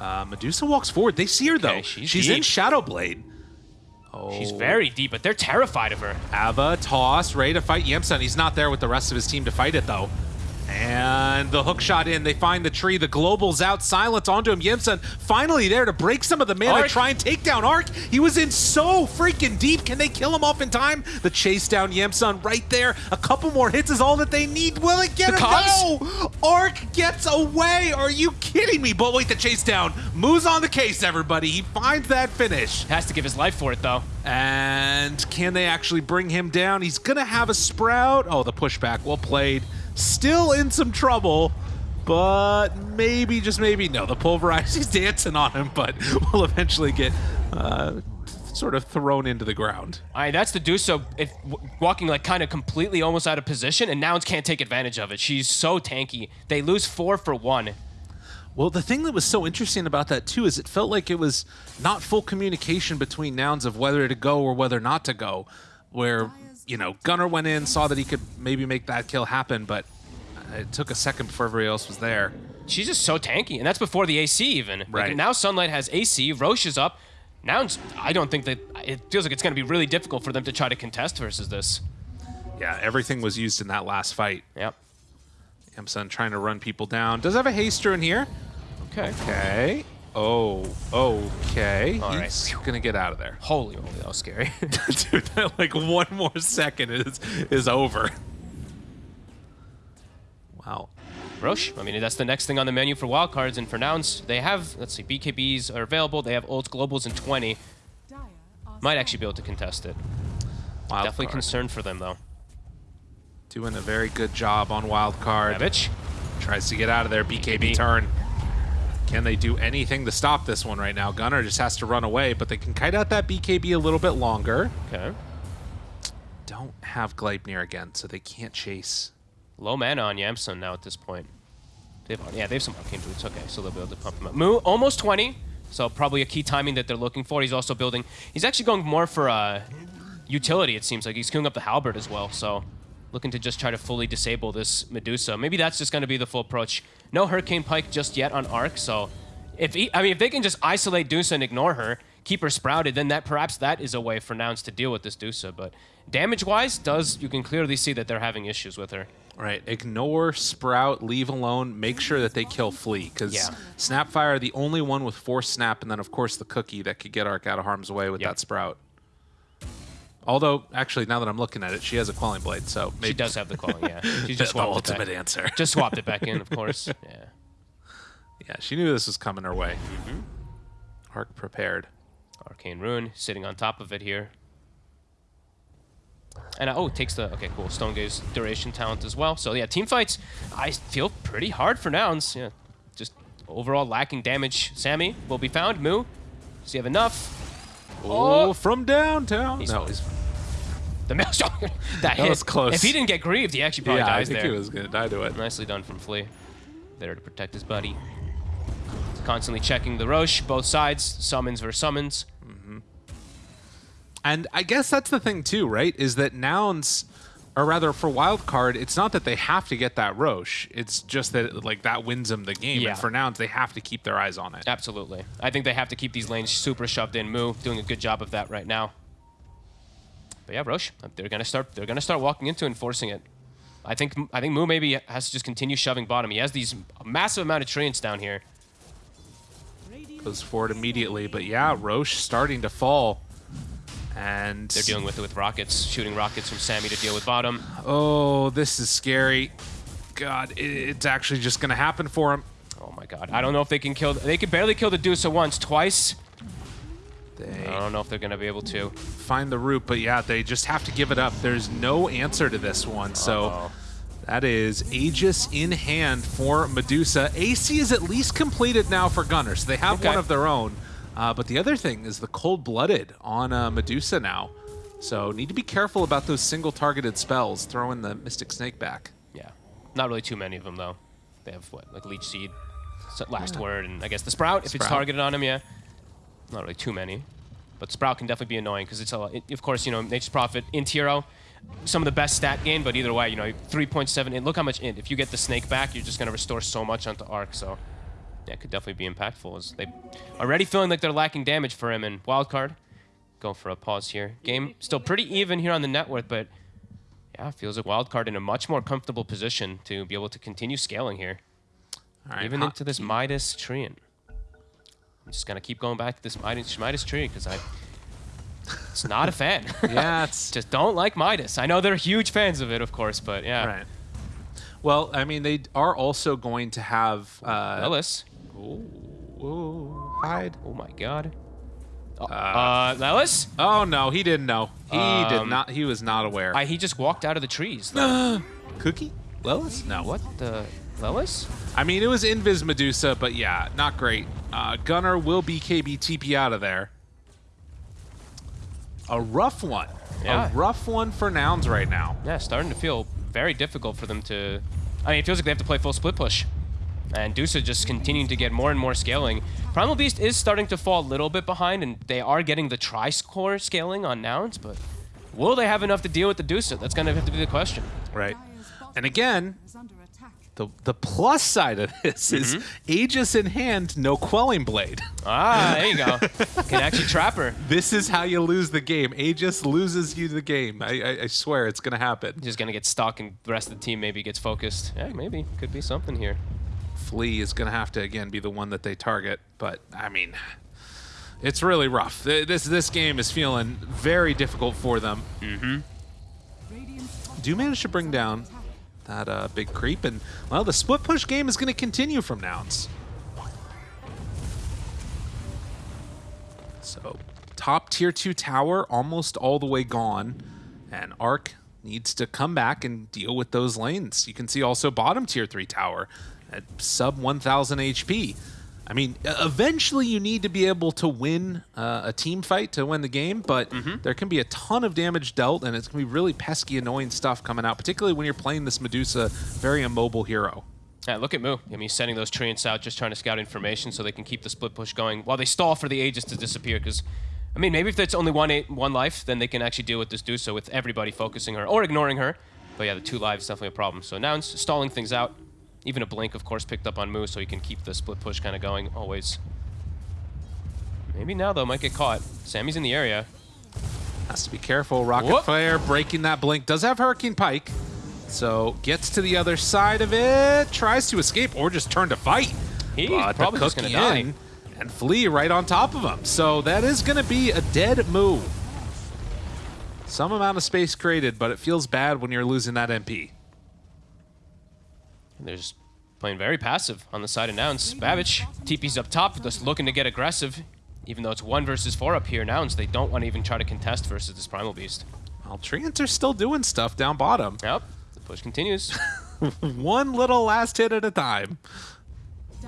Uh, Medusa walks forward. They see her though. Okay, she's in. Shadowblade. Oh. She's very deep, but they're terrified of her. Ava, toss, ready to fight Yamsun. He's not there with the rest of his team to fight it, though. And the hook shot in. They find the tree. The global's out. Silence onto him. Yamsun finally there to break some of the mana. Arc. Try and take down Arc. He was in so freaking deep. Can they kill him off in time? The chase down Yamsun right there. A couple more hits is all that they need. Will it get The him? cogs? No! Arc gets away. Are you kidding me? But wait, the chase down. Moves on the case, everybody. He finds that finish. Has to give his life for it, though. And can they actually bring him down? He's going to have a sprout. Oh, the pushback. Well played. Still in some trouble, but maybe, just maybe. No, the pulverize. He's dancing on him, but will eventually get uh, sort of thrown into the ground. All right, that's the Deuce. So if walking like kind of completely almost out of position, and Nouns can't take advantage of it. She's so tanky. They lose four for one. Well, the thing that was so interesting about that too is it felt like it was not full communication between nouns of whether to go or whether not to go. Where you know Gunnar went in, saw that he could maybe make that kill happen, but it took a second before everybody else was there. She's just so tanky, and that's before the AC even. Like, Right. now Sunlight has AC. Roche is up. Nouns. I don't think that it feels like it's going to be really difficult for them to try to contest versus this. Yeah, everything was used in that last fight. Yep. Yamsun trying to run people down. Does have a haster in here. Okay. Okay. Oh, okay. All right. He's gonna get out of there. Holy moly, that was scary. Dude, that, like one more second is is over. Wow. Roche. I mean, that's the next thing on the menu for wildcards, and for Nouns, they have. Let's see, BKBs are available. They have ults, globals, and 20. Might actually be able to contest it. Wild Definitely card. concerned for them though. Doing a very good job on wild card. Savage. Tries to get out of there. BKB, BKB. turn. Can they do anything to stop this one right now? Gunnar just has to run away, but they can kite out that BKB a little bit longer. Okay. Don't have Gleipnir again, so they can't chase. Low mana on Yamsun now at this point. They've, yeah, they have some arcane boots. Okay, so they'll be able to pump him up. Moo, almost 20. So probably a key timing that they're looking for. He's also building. He's actually going more for uh, utility. It seems like he's queuing up the halberd as well. So looking to just try to fully disable this Medusa. Maybe that's just going to be the full approach. No Hurricane Pike just yet on Arc. So if he, I mean if they can just isolate Dusa and ignore her, keep her sprouted, then that perhaps that is a way for Nouns to deal with this Dusa. But damage-wise, does you can clearly see that they're having issues with her. Right. Ignore Sprout, leave alone, make sure that they kill Flea, because Yeah. Snapfire, the only one with Force Snap, and then, of course, the Cookie that could get Arc out of harm's way with Yep. that Sprout. Although, actually, now that I'm looking at it, she has a Quelling Blade, so maybe She does have the quelling, yeah. She the, just the it ultimate back. answer. Just swapped it back in, of course. Yeah. yeah, she knew this was coming her way. Mm-hmm. Arc prepared. Arcane Rune sitting on top of it here. And uh, oh, it takes the okay, cool Stone Gaze duration talent as well. So yeah, team fights I feel pretty hard for Nouns. Yeah, just overall lacking damage. Sammy will be found. Moo, does he have enough? Oh, oh, from downtown. He's no, he's The maelstrom. that hit. was close. If he didn't get grieved, he actually probably yeah, I think there. he was gonna die to it. Nicely done from Flea. There to protect his buddy. Constantly checking the Roche, both sides, summons versus summons. Mm-hmm. And I guess that's the thing too, right? Is that nouns, or rather for wild card, it's not that they have to get that Roche. It's just that like that wins them the game. Yeah. And for nouns, they have to keep their eyes on it. Absolutely. I think they have to keep these lanes super shoved in. Moo doing a good job of that right now. But yeah, Roche, uh, they're gonna start. They're gonna start walking into and forcing it. I think. I think Moo maybe has to just continue shoving bottom. He has these massive amount of treants down here. Goes forward immediately, but yeah, Roche starting to fall. And They're dealing with it with rockets, shooting rockets from Sammy to deal with bottom. oh, this is scary. God, it's actually just gonna happen for him. Oh my god. I don't know if they can kill. They could barely kill the Dusa once, twice. They I don't know if they're gonna be able to. find the root, but yeah, they just have to give it up. There's no answer to this one, so. Uh-oh. That is Aegis in hand for Medusa. AC is at least completed now for Gunnar, so they have Okay. one of their own. Uh, but the other thing is the cold-blooded on uh, Medusa now. So need to be careful about those single-targeted spells. throwing the Mystic Snake back. Yeah. Not really too many of them though. They have what, like Leech Seed, last word, and I guess the Sprout if it's targeted on him. Yeah. Not really too many, but Sprout can definitely be annoying because it's a. It, of course, you know Nature's Prophet, Int Hero, some of the best stat gain, but either way, you know 3.7 int. Look how much int. If you get the Snake back, you're just gonna restore so much onto Arc. So. Yeah, could definitely be impactful as they already feeling like they're lacking damage for him. And wildcard, go for a pause here. Game still pretty even here on the net worth, but yeah, feels like wildcard in a much more comfortable position to be able to continue scaling here, right, even into this Midas Treant. I'm just gonna keep going back to this Midas, Midas tree because I, it's not a fan. yeah, it's just don't like Midas. I know they're huge fans of it, of course, but yeah. right. Well, I mean, they are also going to have. Uh, Ooh, hide. Oh my god. Oh, uh, Lelis? Oh no, he didn't know. He did Um, not. He was not aware. I, he just walked out of the trees. Cookie? Lelis? No. what the? Lelis? I mean, it was Invis Medusa, but yeah, not great. Uh, Gunnar will BKB TP out of there. A rough one. Yeah. A rough one for Nouns right now. Yeah, starting to feel very difficult for them to. I mean, it feels like they have to play full split push. And Dusa just continuing to get more and more scaling. Primal Beast is starting to fall a little bit behind, and they are getting the tri-score scaling on Nouns, but will they have enough to deal with the Dusa? That's going to have to be the question. Right. And again, is under attack. the the plus side of this is Mm-hmm. Aegis in hand, no Quelling Blade. Ah, there you go. Can actually trap her. This is how you lose the game. Aegis loses you the game. I, I, I swear it's going to happen. Just going to get stuck, and the rest of the team maybe gets focused. Yeah, maybe. Could be something here. Flea is going to have to again be the one that they target, but I mean, it's really rough. This this game is feeling very difficult for them. Top Do manage to bring down that uh, big creep, and well, the split push game is going to continue from Nouns. So, top tier two tower almost all the way gone, and Arc needs to come back and deal with those lanes. You can see also bottom tier three tower at sub 1,000 HP. I mean, eventually you need to be able to win uh, a team fight to win the game, but there can be a ton of damage dealt, and it's going to be really pesky, annoying stuff coming out, particularly when you're playing this Medusa, very immobile hero. Yeah, look at Moo. I mean, he's sending those treants out, just trying to scout information so they can keep the split push going while they stall for the Aegis to disappear. Because, I mean, maybe if it's only one eight, one life, then they can actually deal with this Dusa with everybody focusing her or ignoring her. But yeah, the two lives is definitely a problem. So now it's stalling things out. Even a blink, of course, picked up on Moo, so he can keep the split push kind of going always. Maybe now, though, might get caught. Sammy's in the area. Has to be careful. Rocket Whoop. Flare breaking that blink. Does have Hurricane Pike. So gets to the other side of it. Tries to escape or just turn to fight. He's But probably just gonna die. And flee right on top of him. So that is going to be a dead move. Some amount of space created, but it feels bad when you're losing that MP. They're just playing very passive on the side of Nouns. Babbage, TP's up top, just looking to get aggressive. Even though it's one versus four up here, Nouns, they don't want to even try to contest versus this Primal Beast. Well, Treants are still doing stuff down bottom. Yep, the push continues. One little last hit at a time.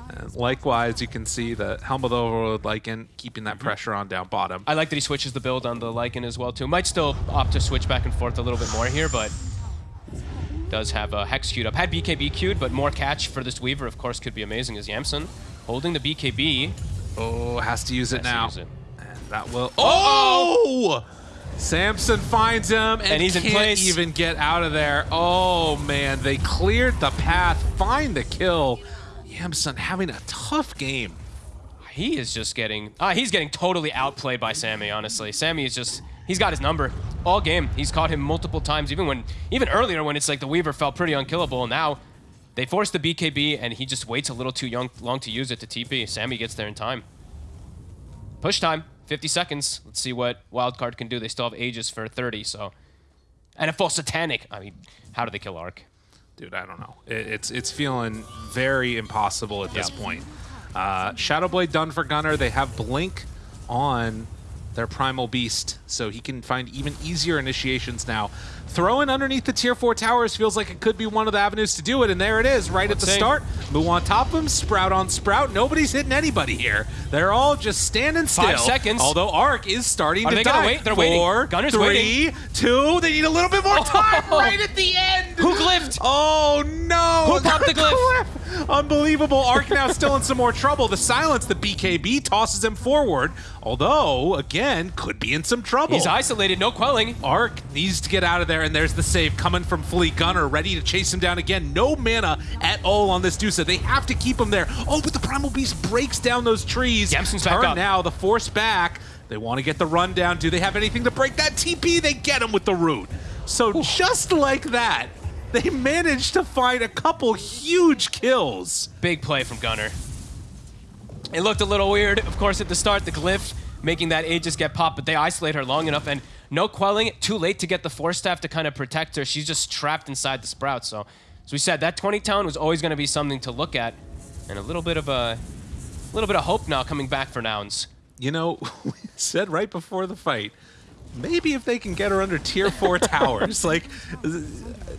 And likewise, you can see the Helm of the Overlord Lycan keeping that mm-hmm. pressure on down bottom. I like that he switches the build on the Lycan as well, too. Might still opt to switch back and forth a little bit more here, but does have a Hex queued up. Had BKB queued, but more catch for this Weaver, of course, could be amazing as Yamsun holding the BKB. Oh, has to use it now. use it. And that will. Oh! Samson finds him and, And he's in can't place. even get out of there. Oh man, they cleared the path, find the kill. Yamsun having a tough game. He is just getting, uh, he's getting totally outplayed by Sammy, honestly. Sammy is just, he's got his number all game. He's caught him multiple times, even when, even earlier when it's like the Weaver felt pretty unkillable. Now they force the BKB and he just waits a little too young, long to use it to TP. Sammy gets there in time. Push time, 50 seconds. Let's see what Wildcard can do. They still have Aegis for 30, so. And a full Satanic. I mean, how do they kill Arc? Dude, I don't know. It, it's it's feeling very impossible at this Yeah. point. Uh, Shadowblade done for Gunnar. They have Blink on their Primal Beast, so he can find even easier initiations now. Throwing underneath the Tier 4 towers feels like it could be one of the avenues to do it, and there it is, right Let's at the see. start. Move on top of him, Sprout on Sprout. Nobody's hitting anybody here. They're all just standing still. Five seconds. Although Arc is starting Are to they die. gonna wait? They're waiting. Four, Gunnar's three, waiting. two. They need a little bit more oh. time Oh. right at the end. Who glyphed? Oh no! Who popped the glyph? Unbelievable. Ark now still in some more trouble. The silence, the BKB tosses him forward. Although, again, could be in some trouble. He's isolated, no quelling. Ark needs to get out of there, and there's the save coming from Flea Gunnar, ready to chase him down again. No mana at all on this Dusa. They have to keep him there. Oh, but the Primal Beast breaks down those trees. Yamsun's back up. now, the force back. They want to get the run down. Do they have anything to break that TP? They get him with the root. So just like that, they managed to find a couple huge kills. Big play from Gunnar. It looked a little weird, of course, at the start, the glyph making that Aegis get popped, but they isolate her long enough, and no quelling, too late to get the Force Staff to kind of protect her. She's just trapped inside the Sprout, so as we said, that 20 town was always going to be something to look at, and a little bit of a, little bit of hope now coming back for Nouns. You know, we said right before the fight, maybe if they can get her under tier four towers, like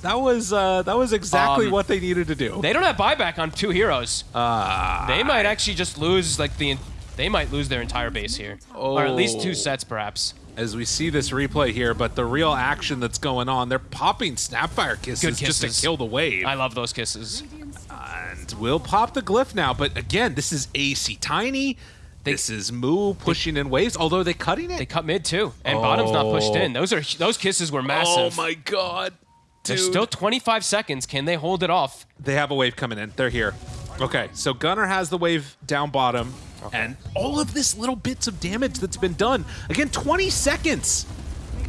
that was uh, that was exactly Um, what they needed to do. They don't have buyback on two heroes. Uh, They might actually just lose, like, the, they might lose their entire base here. Or at least two sets, perhaps. as we see this replay here, but the real action that's going on, they're popping Snapfire kisses, Good just to kill the wave. I love those kisses. And we'll pop the glyph now, but again, this is AC Tiny. This is Moo pushing in waves, although they cutting it. They cut mid too, and bottom's not pushed Oh. in. Those are those kisses were massive. oh my god. There's Dude. still 25 seconds. Can they hold it off? They have a wave coming in. They're here. Okay, so Gunnar has the wave down bottom, and all of this little bits of damage that's been done. Again, 20 seconds.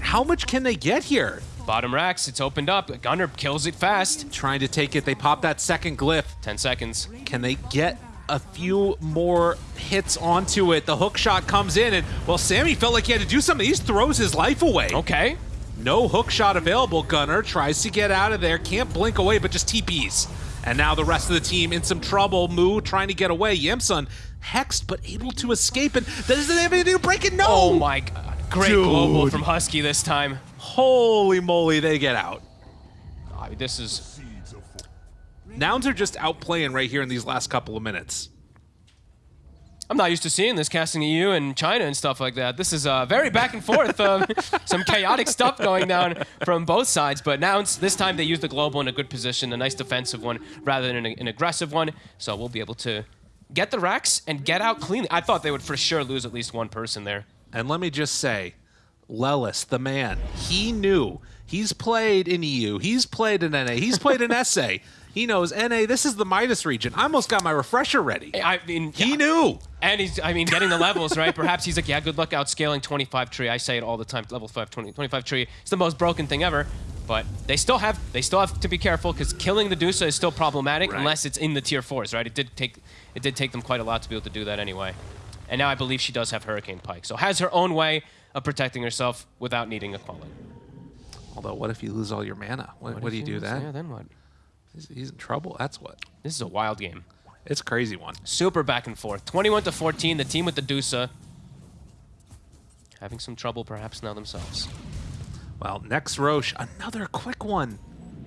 How much can they get here? Bottom racks, it's opened up. Gunnar kills it fast. Trying to take it. They pop that second glyph. 10 seconds. Can they get a few more hits onto it? The hook shot comes in, and well, Sammy felt like he had to do something. He just throws his life away. Okay. No hook shot available. Gunnar tries to get out of there. Can't blink away, but just TPs. And now the rest of the team in some trouble. Moo trying to get away. Yamsun hexed, but able to escape. And doesn't have anything to break it. No! Oh my god. Great Dude. global from Husky this time. Holy moly, they get out. I mean, this is Nouns are just outplaying right here in these last couple of minutes. I'm not used to seeing this casting EU and China and stuff like that. This is uh, very back and forth. Um, some chaotic stuff going down from both sides. But now this time they use the global in a good position, a nice defensive one rather than an, an aggressive one. So we'll be able to get the racks and get out cleanly. I thought they would for sure lose at least one person there. And let me just say, Lelis, the man, he knew. He's played in EU. He's played in NA. He's played in SA. He knows, NA, this is the Midas region. I almost got my refresher ready. I mean, He yeah. knew. And he's, I mean, getting the levels, right? Perhaps he's like, yeah, good luck outscaling 25 tree. I say it all the time. Level 5, 20, 25 tree. It's the most broken thing ever. But they still have they still have to be careful because killing the Dusa is still problematic Right. unless it's in the tier fours, right? It did take it did take them quite a lot to be able to do that anyway. And now I believe she does have Hurricane Pike, so has her own way of protecting herself without needing a quelling. Although, what if you lose all your mana? What, what, do you do Yeah, then? then what? He's, he's in trouble. That's what. This is a wild game. It's a crazy one. Super back and forth. 21 to 14. The team with the Dusa having some trouble perhaps now themselves. Well, next Roche, another quick one.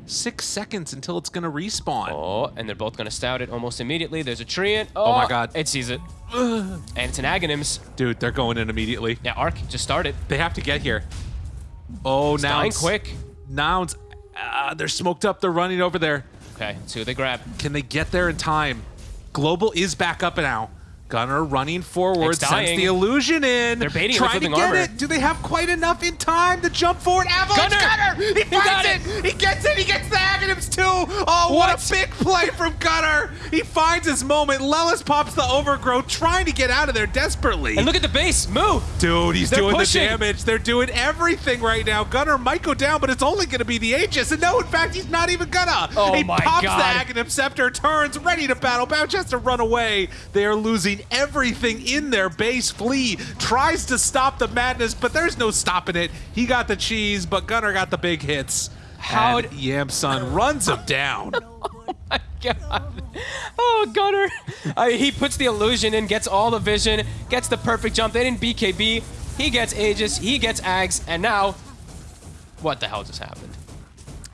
Six seconds until it's going to respawn. Oh, and they're both going to stout it almost immediately. There's a Treant. Oh, my God. It sees it. and it's an Aghanims. Dude, they're going in immediately. Yeah, Arc just started. They have to get here. Oh, now it's- quick. Nouns, uh, they're smoked up. They're running over there. Okay, what they grab. Can they get there in time? Global is back up now. Gunnar running forward, sends the illusion in. They're baiting trying to get armor. it. Do they have quite enough in time to jump forward? Avalanche Gunnar! He He finds it. it! He gets it. He gets the Aghanims too. Oh, what, What? a big play from Gunnar. He finds his moment. Lelis pops the overgrowth, trying to get out of there desperately. And look at the base. move, Dude, he's They're doing pushing. the damage. They're doing everything right now. Gunnar might go down, but it's only going to be the Aegis. And no, in fact, he's not even gonna. Oh he my pops God. the Aghanim Scepter, turns, ready to battle. Bounce has to run away. They are losing everything in their base. Flea tries to stop the madness, but there's no stopping it. He got the cheese, but Gunnar got the big hits. And Yamsun runs him down. God. Oh, Gunnar. Uh, he puts the illusion in, gets all the vision, gets the perfect jump. They didn't BKB. He gets Aegis, he gets Ags, and now, what the hell just happened?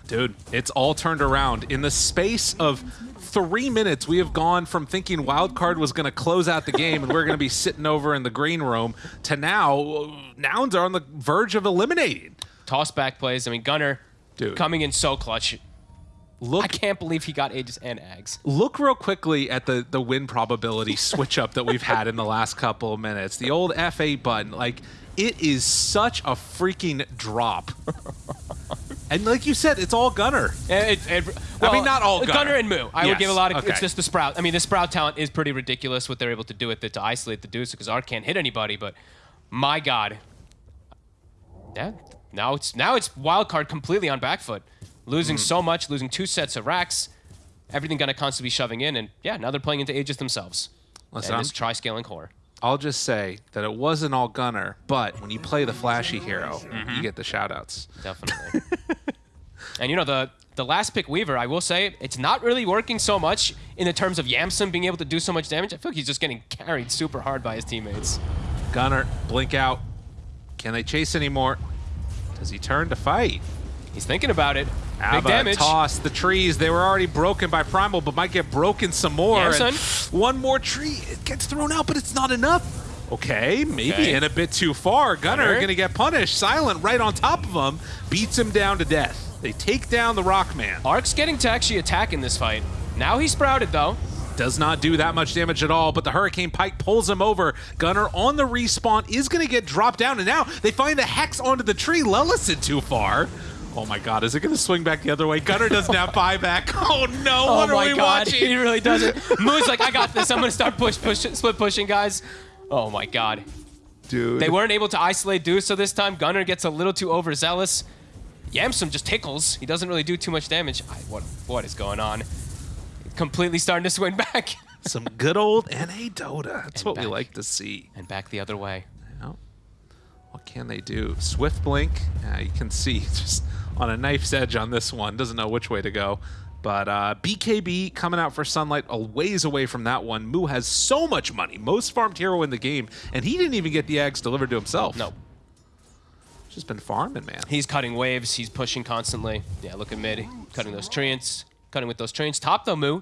Dude, it's all turned around. In the space of three minutes, we have gone from thinking Wildcard was going to close out the game and we're going to be sitting over in the green room to now, Nouns are on the verge of eliminating. Toss back plays. I mean, Gunnar Dude. coming in so clutch. Look, I can't believe he got Aegis and Ags. look real quickly at the, the win probability switch up that we've had in the last couple of minutes. The old F8 button, like, it is such a freaking drop. And like you said, it's all Gunnar. It, it, I well, mean, not all Gunnar. Gunnar. and Moo. I would give a lot of. okay. It's just the Sprout. I mean, the Sprout talent is pretty ridiculous. What they're able to do with it to isolate the Deuce because Arc can't hit anybody. But my God, yeah. Now it's now it's wild card completely on back foot, losing Hmm. so much, losing two sets of racks, everything gonna constantly be shoving in, and yeah, now they're playing into Aegis themselves. Listen, and I'm- this tri-scaling core. I'll just say that it wasn't all Gunnar, but when you play the flashy hero, you mm-hmm. get the shoutouts. Definitely. and you know the the last pick Weaver, I will say it's not really working so much in the terms of Yamsun being able to do so much damage. I feel like he's just getting carried super hard by his teammates. Gunnar, blink out. Can they chase anymore? Does he turn to fight? He's thinking about it. Ava Big damage. toss the trees. They were already broken by Primal, but might get broken some more. Yeah, one more tree. It gets thrown out, but it's not enough. Okay, maybe Okay. in a bit too far. Gunnar, Gunnar. gonna get punished. Silent right on top of him. Beats him down to death. They take down the Rockman. Ark's getting to actually attack in this fight. Now he's sprouted though. Does not do that much damage at all, but the Hurricane Pike pulls him over. Gunnar on the respawn is going to get dropped down, and now they find the Hex onto the tree. Lellison too far. Oh my god, is it going to swing back the other way? Gunnar doesn't have buyback. Oh no, Oh what are we god, watching? he really doesn't. Moo's like, I got this. I'm gonna start push, push, split pushing, guys. Oh my god. Dude. They weren't able to isolate Dusa this time. Gunnar gets a little too overzealous. Yamsun just tickles. He doesn't really do too much damage. I, what what is going on? Completely starting to swing back. Some good old NA Dota. That's And what we like to see. and back the other way. What can they do? Swift blink. Uh, you can see just on a knife's edge on this one. Doesn't know which way to go. But uh, BKB coming out for Sunlight a ways away from that one. Moo has so much money, most farmed hero in the game, and he didn't even get the eggs delivered to himself. No. Just been farming, man. He's cutting waves. He's pushing constantly. Yeah, look at mid. Cutting those treants. Cutting with those treants. Top though, Moo.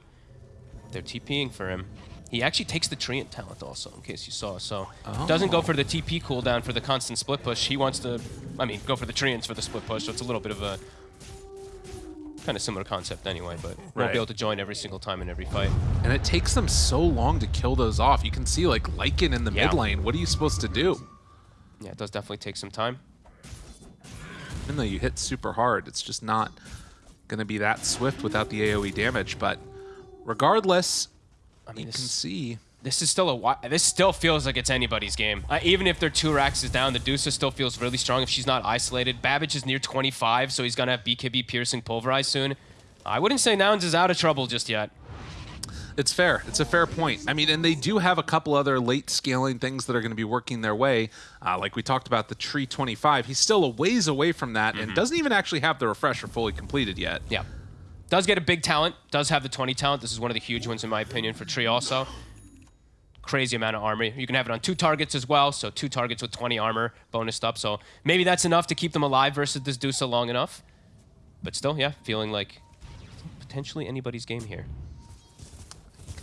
They're TPing for him. He actually takes the treant talent also, in case you saw. So oh. doesn't go for the TP cooldown for the constant split push. He wants to, I mean, go for the treants for the split push. So it's a little bit of a kind of similar concept anyway, but won't Right. be able to join every single time in every fight. And it takes them so long to kill those off. You can see like Lycan in the Yeah. mid lane. What are you supposed to do? Yeah, it does definitely take some time. Even though you hit super hard, it's just not going to be that swift without the AoE damage. But regardless, I mean, you this, can see. this is still a this still feels like it's anybody's game. Uh, even if their two racks is down, the Deuce still feels really strong if she's not isolated. Babbage is near 25, so he's gonna have BKB piercing pulverize soon. I wouldn't say Nouns is out of trouble just yet. It's fair. It's a fair point. I mean, and they do have a couple other late scaling things that are going to be working their way. Uh, like we talked about the Tree 25. He's still a ways away from that and doesn't even actually have the refresher fully completed yet. Yeah. Does get a big talent. Does have the 20 talent. This is one of the huge ones in my opinion for Tree also. Crazy amount of armor. You can have it on two targets as well, so two targets with 20 armor bonused up. So maybe that's enough to keep them alive versus this Dusa long enough. But still, yeah, feeling like potentially anybody's game here.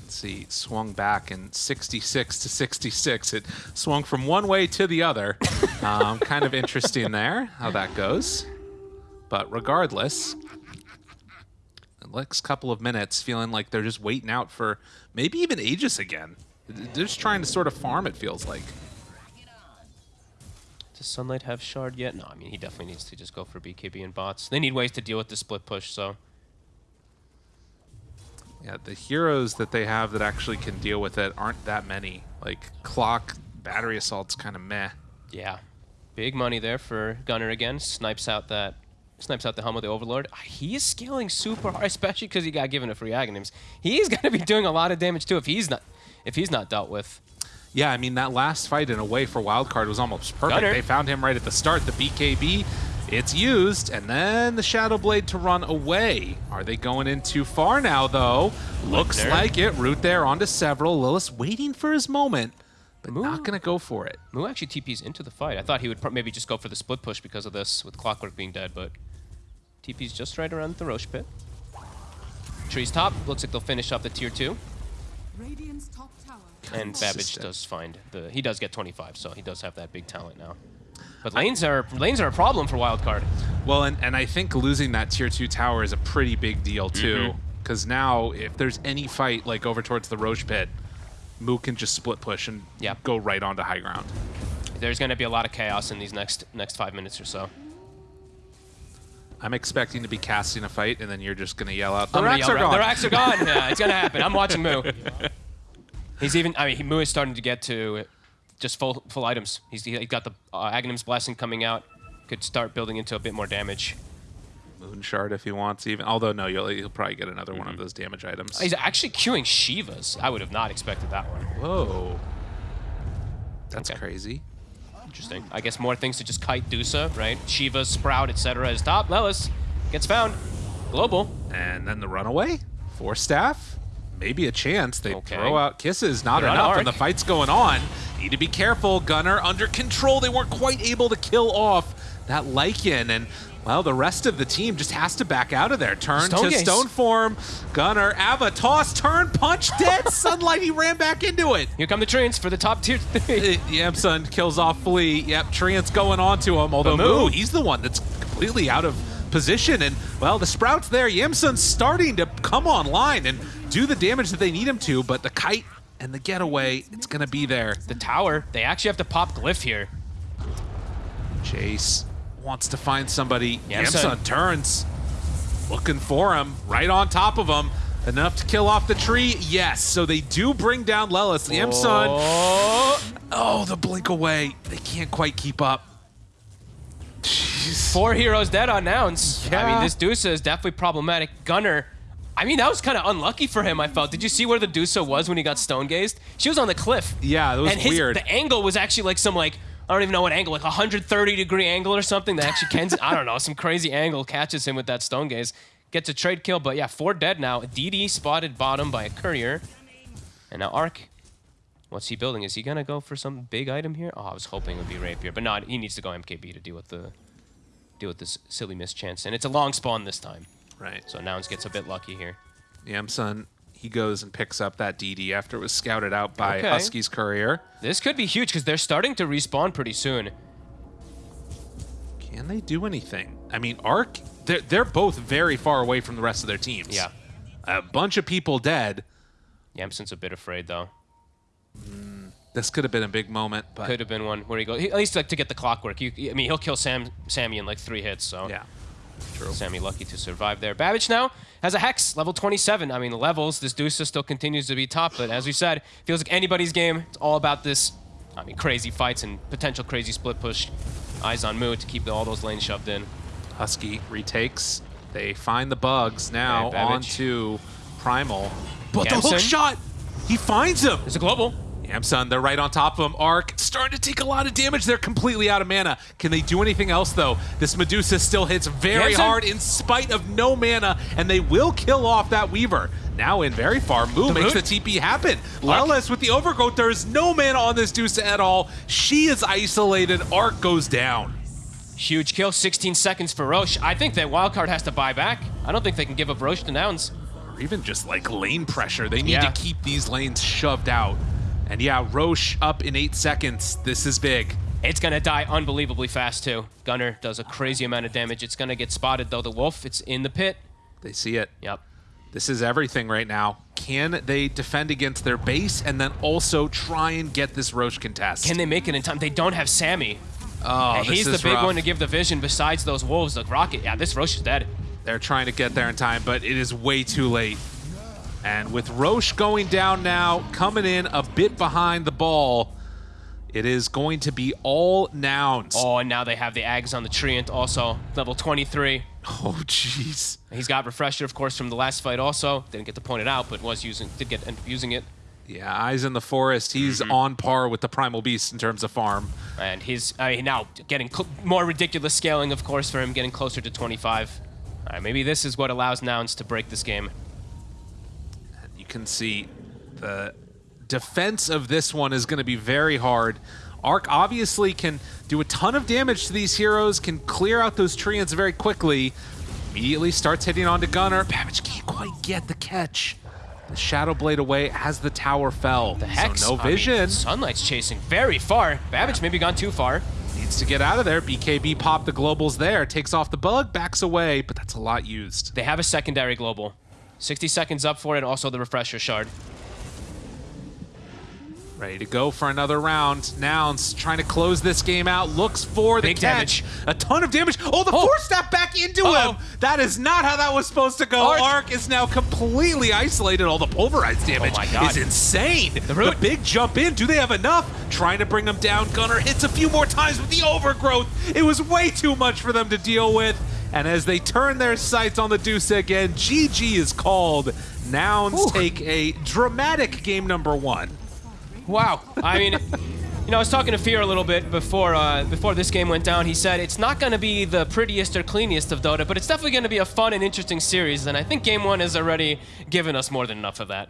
See, swung back in 66 to 66. It swung from one way to the other. um, kind of interesting there, how that goes. But regardless, next couple of minutes feeling like they're just waiting out for maybe even Aegis again. They're just trying to sort of farm, it feels like. Does Sunlight have Shard yet? No, I mean, he definitely needs to just go for BKB and bots. They need ways to deal with the split push, so. Yeah, the heroes that they have that actually can deal with it aren't that many. Like, Clock, Battery Assault's kind of meh. Yeah. Big money there for Gunnar again. Snipes out that snipes out the helm of the Overlord. Ah, he is scaling super hard, especially because he got given a free Aghanims. He's gonna be doing a lot of damage too if he's not if he's not dealt with. Yeah, I mean, that last fight in a way for Wildcard was almost perfect. Gunnar. They found him right at the start. The BKB, it's used, and then the Shadow Blade to run away. Are they going in too far now, though? Looks like it. Root there onto several. Lelis waiting for his moment, but Ooh. not going to go for it. Moo actually TP's into the fight. I thought he would maybe just go for the split push because of this, with Clockwork being dead, but TP's just right around the Roche pit. Tree's top. Looks like they'll finish off the tier two. Top tower. And Babbage does find the he does get 25, so he does have that big talent now. But lanes are lanes are a problem for Wildcard. Well, and, and I think losing that tier 2 tower is a pretty big deal, too. Mm-hmm. Because now, if there's any fight, like over towards the Roche pit, Moo can just split push and Yep. go right onto high ground. There's going to be a lot of chaos in these next next five minutes or so. I'm expecting to be casting a fight, and then you're just going to yell out, the I'm racks are gone. The racks are gone. yeah, it's gonna happen. I'm watching Moo. He's even. I mean, he, Moo is starting to get to just full full items. He's he got the uh, Aghanim's blessing coming out. Could start building into a bit more damage. Moon Shard if he wants, even. Although, no, you'll, he'll probably get another one of Mm-hmm. those damage items. He's actually queuing Shivas. I would have not expected that one. Whoa. That's Okay. crazy. Interesting. I guess more things to just kite Dusa, right? Shiva, Sprout, etc. is top. Lelis gets found. Global. And then the runaway? Force Staff? Maybe a chance. They Okay. throw out kisses, not They're enough, and the fight's going on. Need to be careful. Gunnar under control. They weren't quite able to kill off that Lycan, and well, the rest of the team just has to back out of there. Turn Stone to Gaze. stone form. Gunnar, Ava, toss, turn, punch, dead. Sunlight, he ran back into it. Here come the treants for the top tier three. Uh, Yamsun kills off Flea. Yep, Treant's going on to him. Although Moo, he's the one that's completely out of position. And, well, the Sprout's there. Yamsun's starting to come online and do the damage that they need him to. But the kite and the getaway, it's going to be there. the tower. They actually have to pop Glyph here. Chase wants to find somebody. Yamsun. Yamsun turns, looking for him, right on top of him. Enough to kill off the tree? Yes. So they do bring down Lelis. Yamsun. Oh, Oh, the blink away. They can't quite keep up. Jeez. four heroes dead on Nouns. Yeah. I mean, this Dusa is definitely problematic. Gunnar. I mean, that was kind of unlucky for him, I felt. Did you see where the Dusa was when he got stone gazed? She was on the cliff. Yeah, that was and his, weird. The angle was actually like some like I don't even know what angle, like 130 degree angle or something. That actually Ken's I don't know some crazy angle catches him with that stone gaze, gets a trade kill. But yeah, four dead now. DD spotted bottom by a courier, and now Arc. What's he building? Is he gonna go for some big item here? Oh, I was hoping it would be rapier, but not. He needs to go MKB to deal with the deal with this silly mischance, and it's a long spawn this time. Right. So Nouns gets a bit lucky here. Yamsun, he goes and picks up that DD after it was scouted out by Okay. Husky's courier. This could be huge because they're starting to respawn pretty soon. Can they do anything? I mean, Arc, they're, they're both very far away from the rest of their teams. Yeah. A bunch of people dead. Yamsun's a bit afraid though. Hmm. This could have been a big moment, but Could have been one where he goes. He, at least like to get the clockwork. You, I mean, he'll kill Sam, Sammy in like three hits. So yeah. True. Sammy lucky to survive there. Babbage now has a Hex, level 27. I mean, levels, this Deuce still continues to be top, but as we said, feels like anybody's game. It's all about this, I mean, crazy fights and potential crazy split push. Eyes on Moo to keep all those lanes shoved in. Husky retakes. They find the bugs now Okay, onto Primal. But the hook shot! He finds him! There's a global. Yamsun, they're right on top of him. Arc starting to take a lot of damage. They're completely out of mana. Can they do anything else, though? This Medusa still hits very hard in spite of no mana, and they will kill off that Weaver. Now in very far, Moo The makes the? TP happen. Lelis with the overgrowth. There is no mana on this Dusa at all. She is isolated. Arc goes down. Huge kill, 16 seconds for Roche. I think that Wildcard has to buy back. I don't think they can give up Roche to Nouns. or even just like lane pressure. They need Yeah. to keep these lanes shoved out. And yeah, Roche up in eight seconds. This is big. It's gonna die unbelievably fast too. Gunnar does a crazy amount of damage. It's gonna get spotted though. The wolf, it's in the pit. They see it. Yep. This is everything right now. Can they defend against their base and then also try and get this Roche contest? Can they make it in time? They don't have Sammy. oh, he's the big rough. one to give the vision besides those wolves. The rocket. Yeah, this Roche is dead. They're trying to get there in time, but it is way too late. And with Roche going down now, coming in a bit behind the ball, it is going to be all nouns. Oh, and now they have the Ags on the Treant also. Level 23. Oh, jeez. He's got Refresher, of course, from the last fight also. Didn't get to point it out, but was using, did get end up using it. Yeah, Eyes in the Forest. He's Mm-hmm. on par with the Primal Beast in terms of farm. And he's I mean, now getting cl- more ridiculous scaling, of course, for him, getting closer to 25. All right, maybe this is what allows Nouns to break this game. Can see the defense of this one is going to be very hard. Arc obviously can do a ton of damage to these heroes, can clear out those treants very quickly. Immediately starts hitting onto Gunnar. Babbage can't quite get the catch. The Shadow Blade away as the tower fell. The Hex. So no I mean, vision. Sunlight's chasing very far. Babbage maybe gone too far. Needs to get out of there. BKB popped the globals there. Takes off the bug, backs away, but that's a lot used. They have a secondary global. 60 seconds up for it, and also the refresher shard. Ready to go for another round. Nouns trying to close this game out. Looks for the Big catch. damage. A ton of damage. Oh, the Oh. force staff back into Uh-oh. him. That is not how that was supposed to go. Arc. Arc, is now completely isolated. All the pulverized oh damage Oh my God. is insane. The, root. big jump in. Do they have enough? Trying to bring them down. Gunnar hits a few more times with the overgrowth. It was way too much for them to deal with. And as they turn their sights on the Deuce again, GG is called. Nouns Whew. take a dramatic game number one. Wow. I mean, you know, I was talking to Fear a little bit before uh, before this game went down. He said it's not going to be the prettiest or cleanest of Dota, but it's definitely going to be a fun and interesting series. And I think Game One has already given us more than enough of that.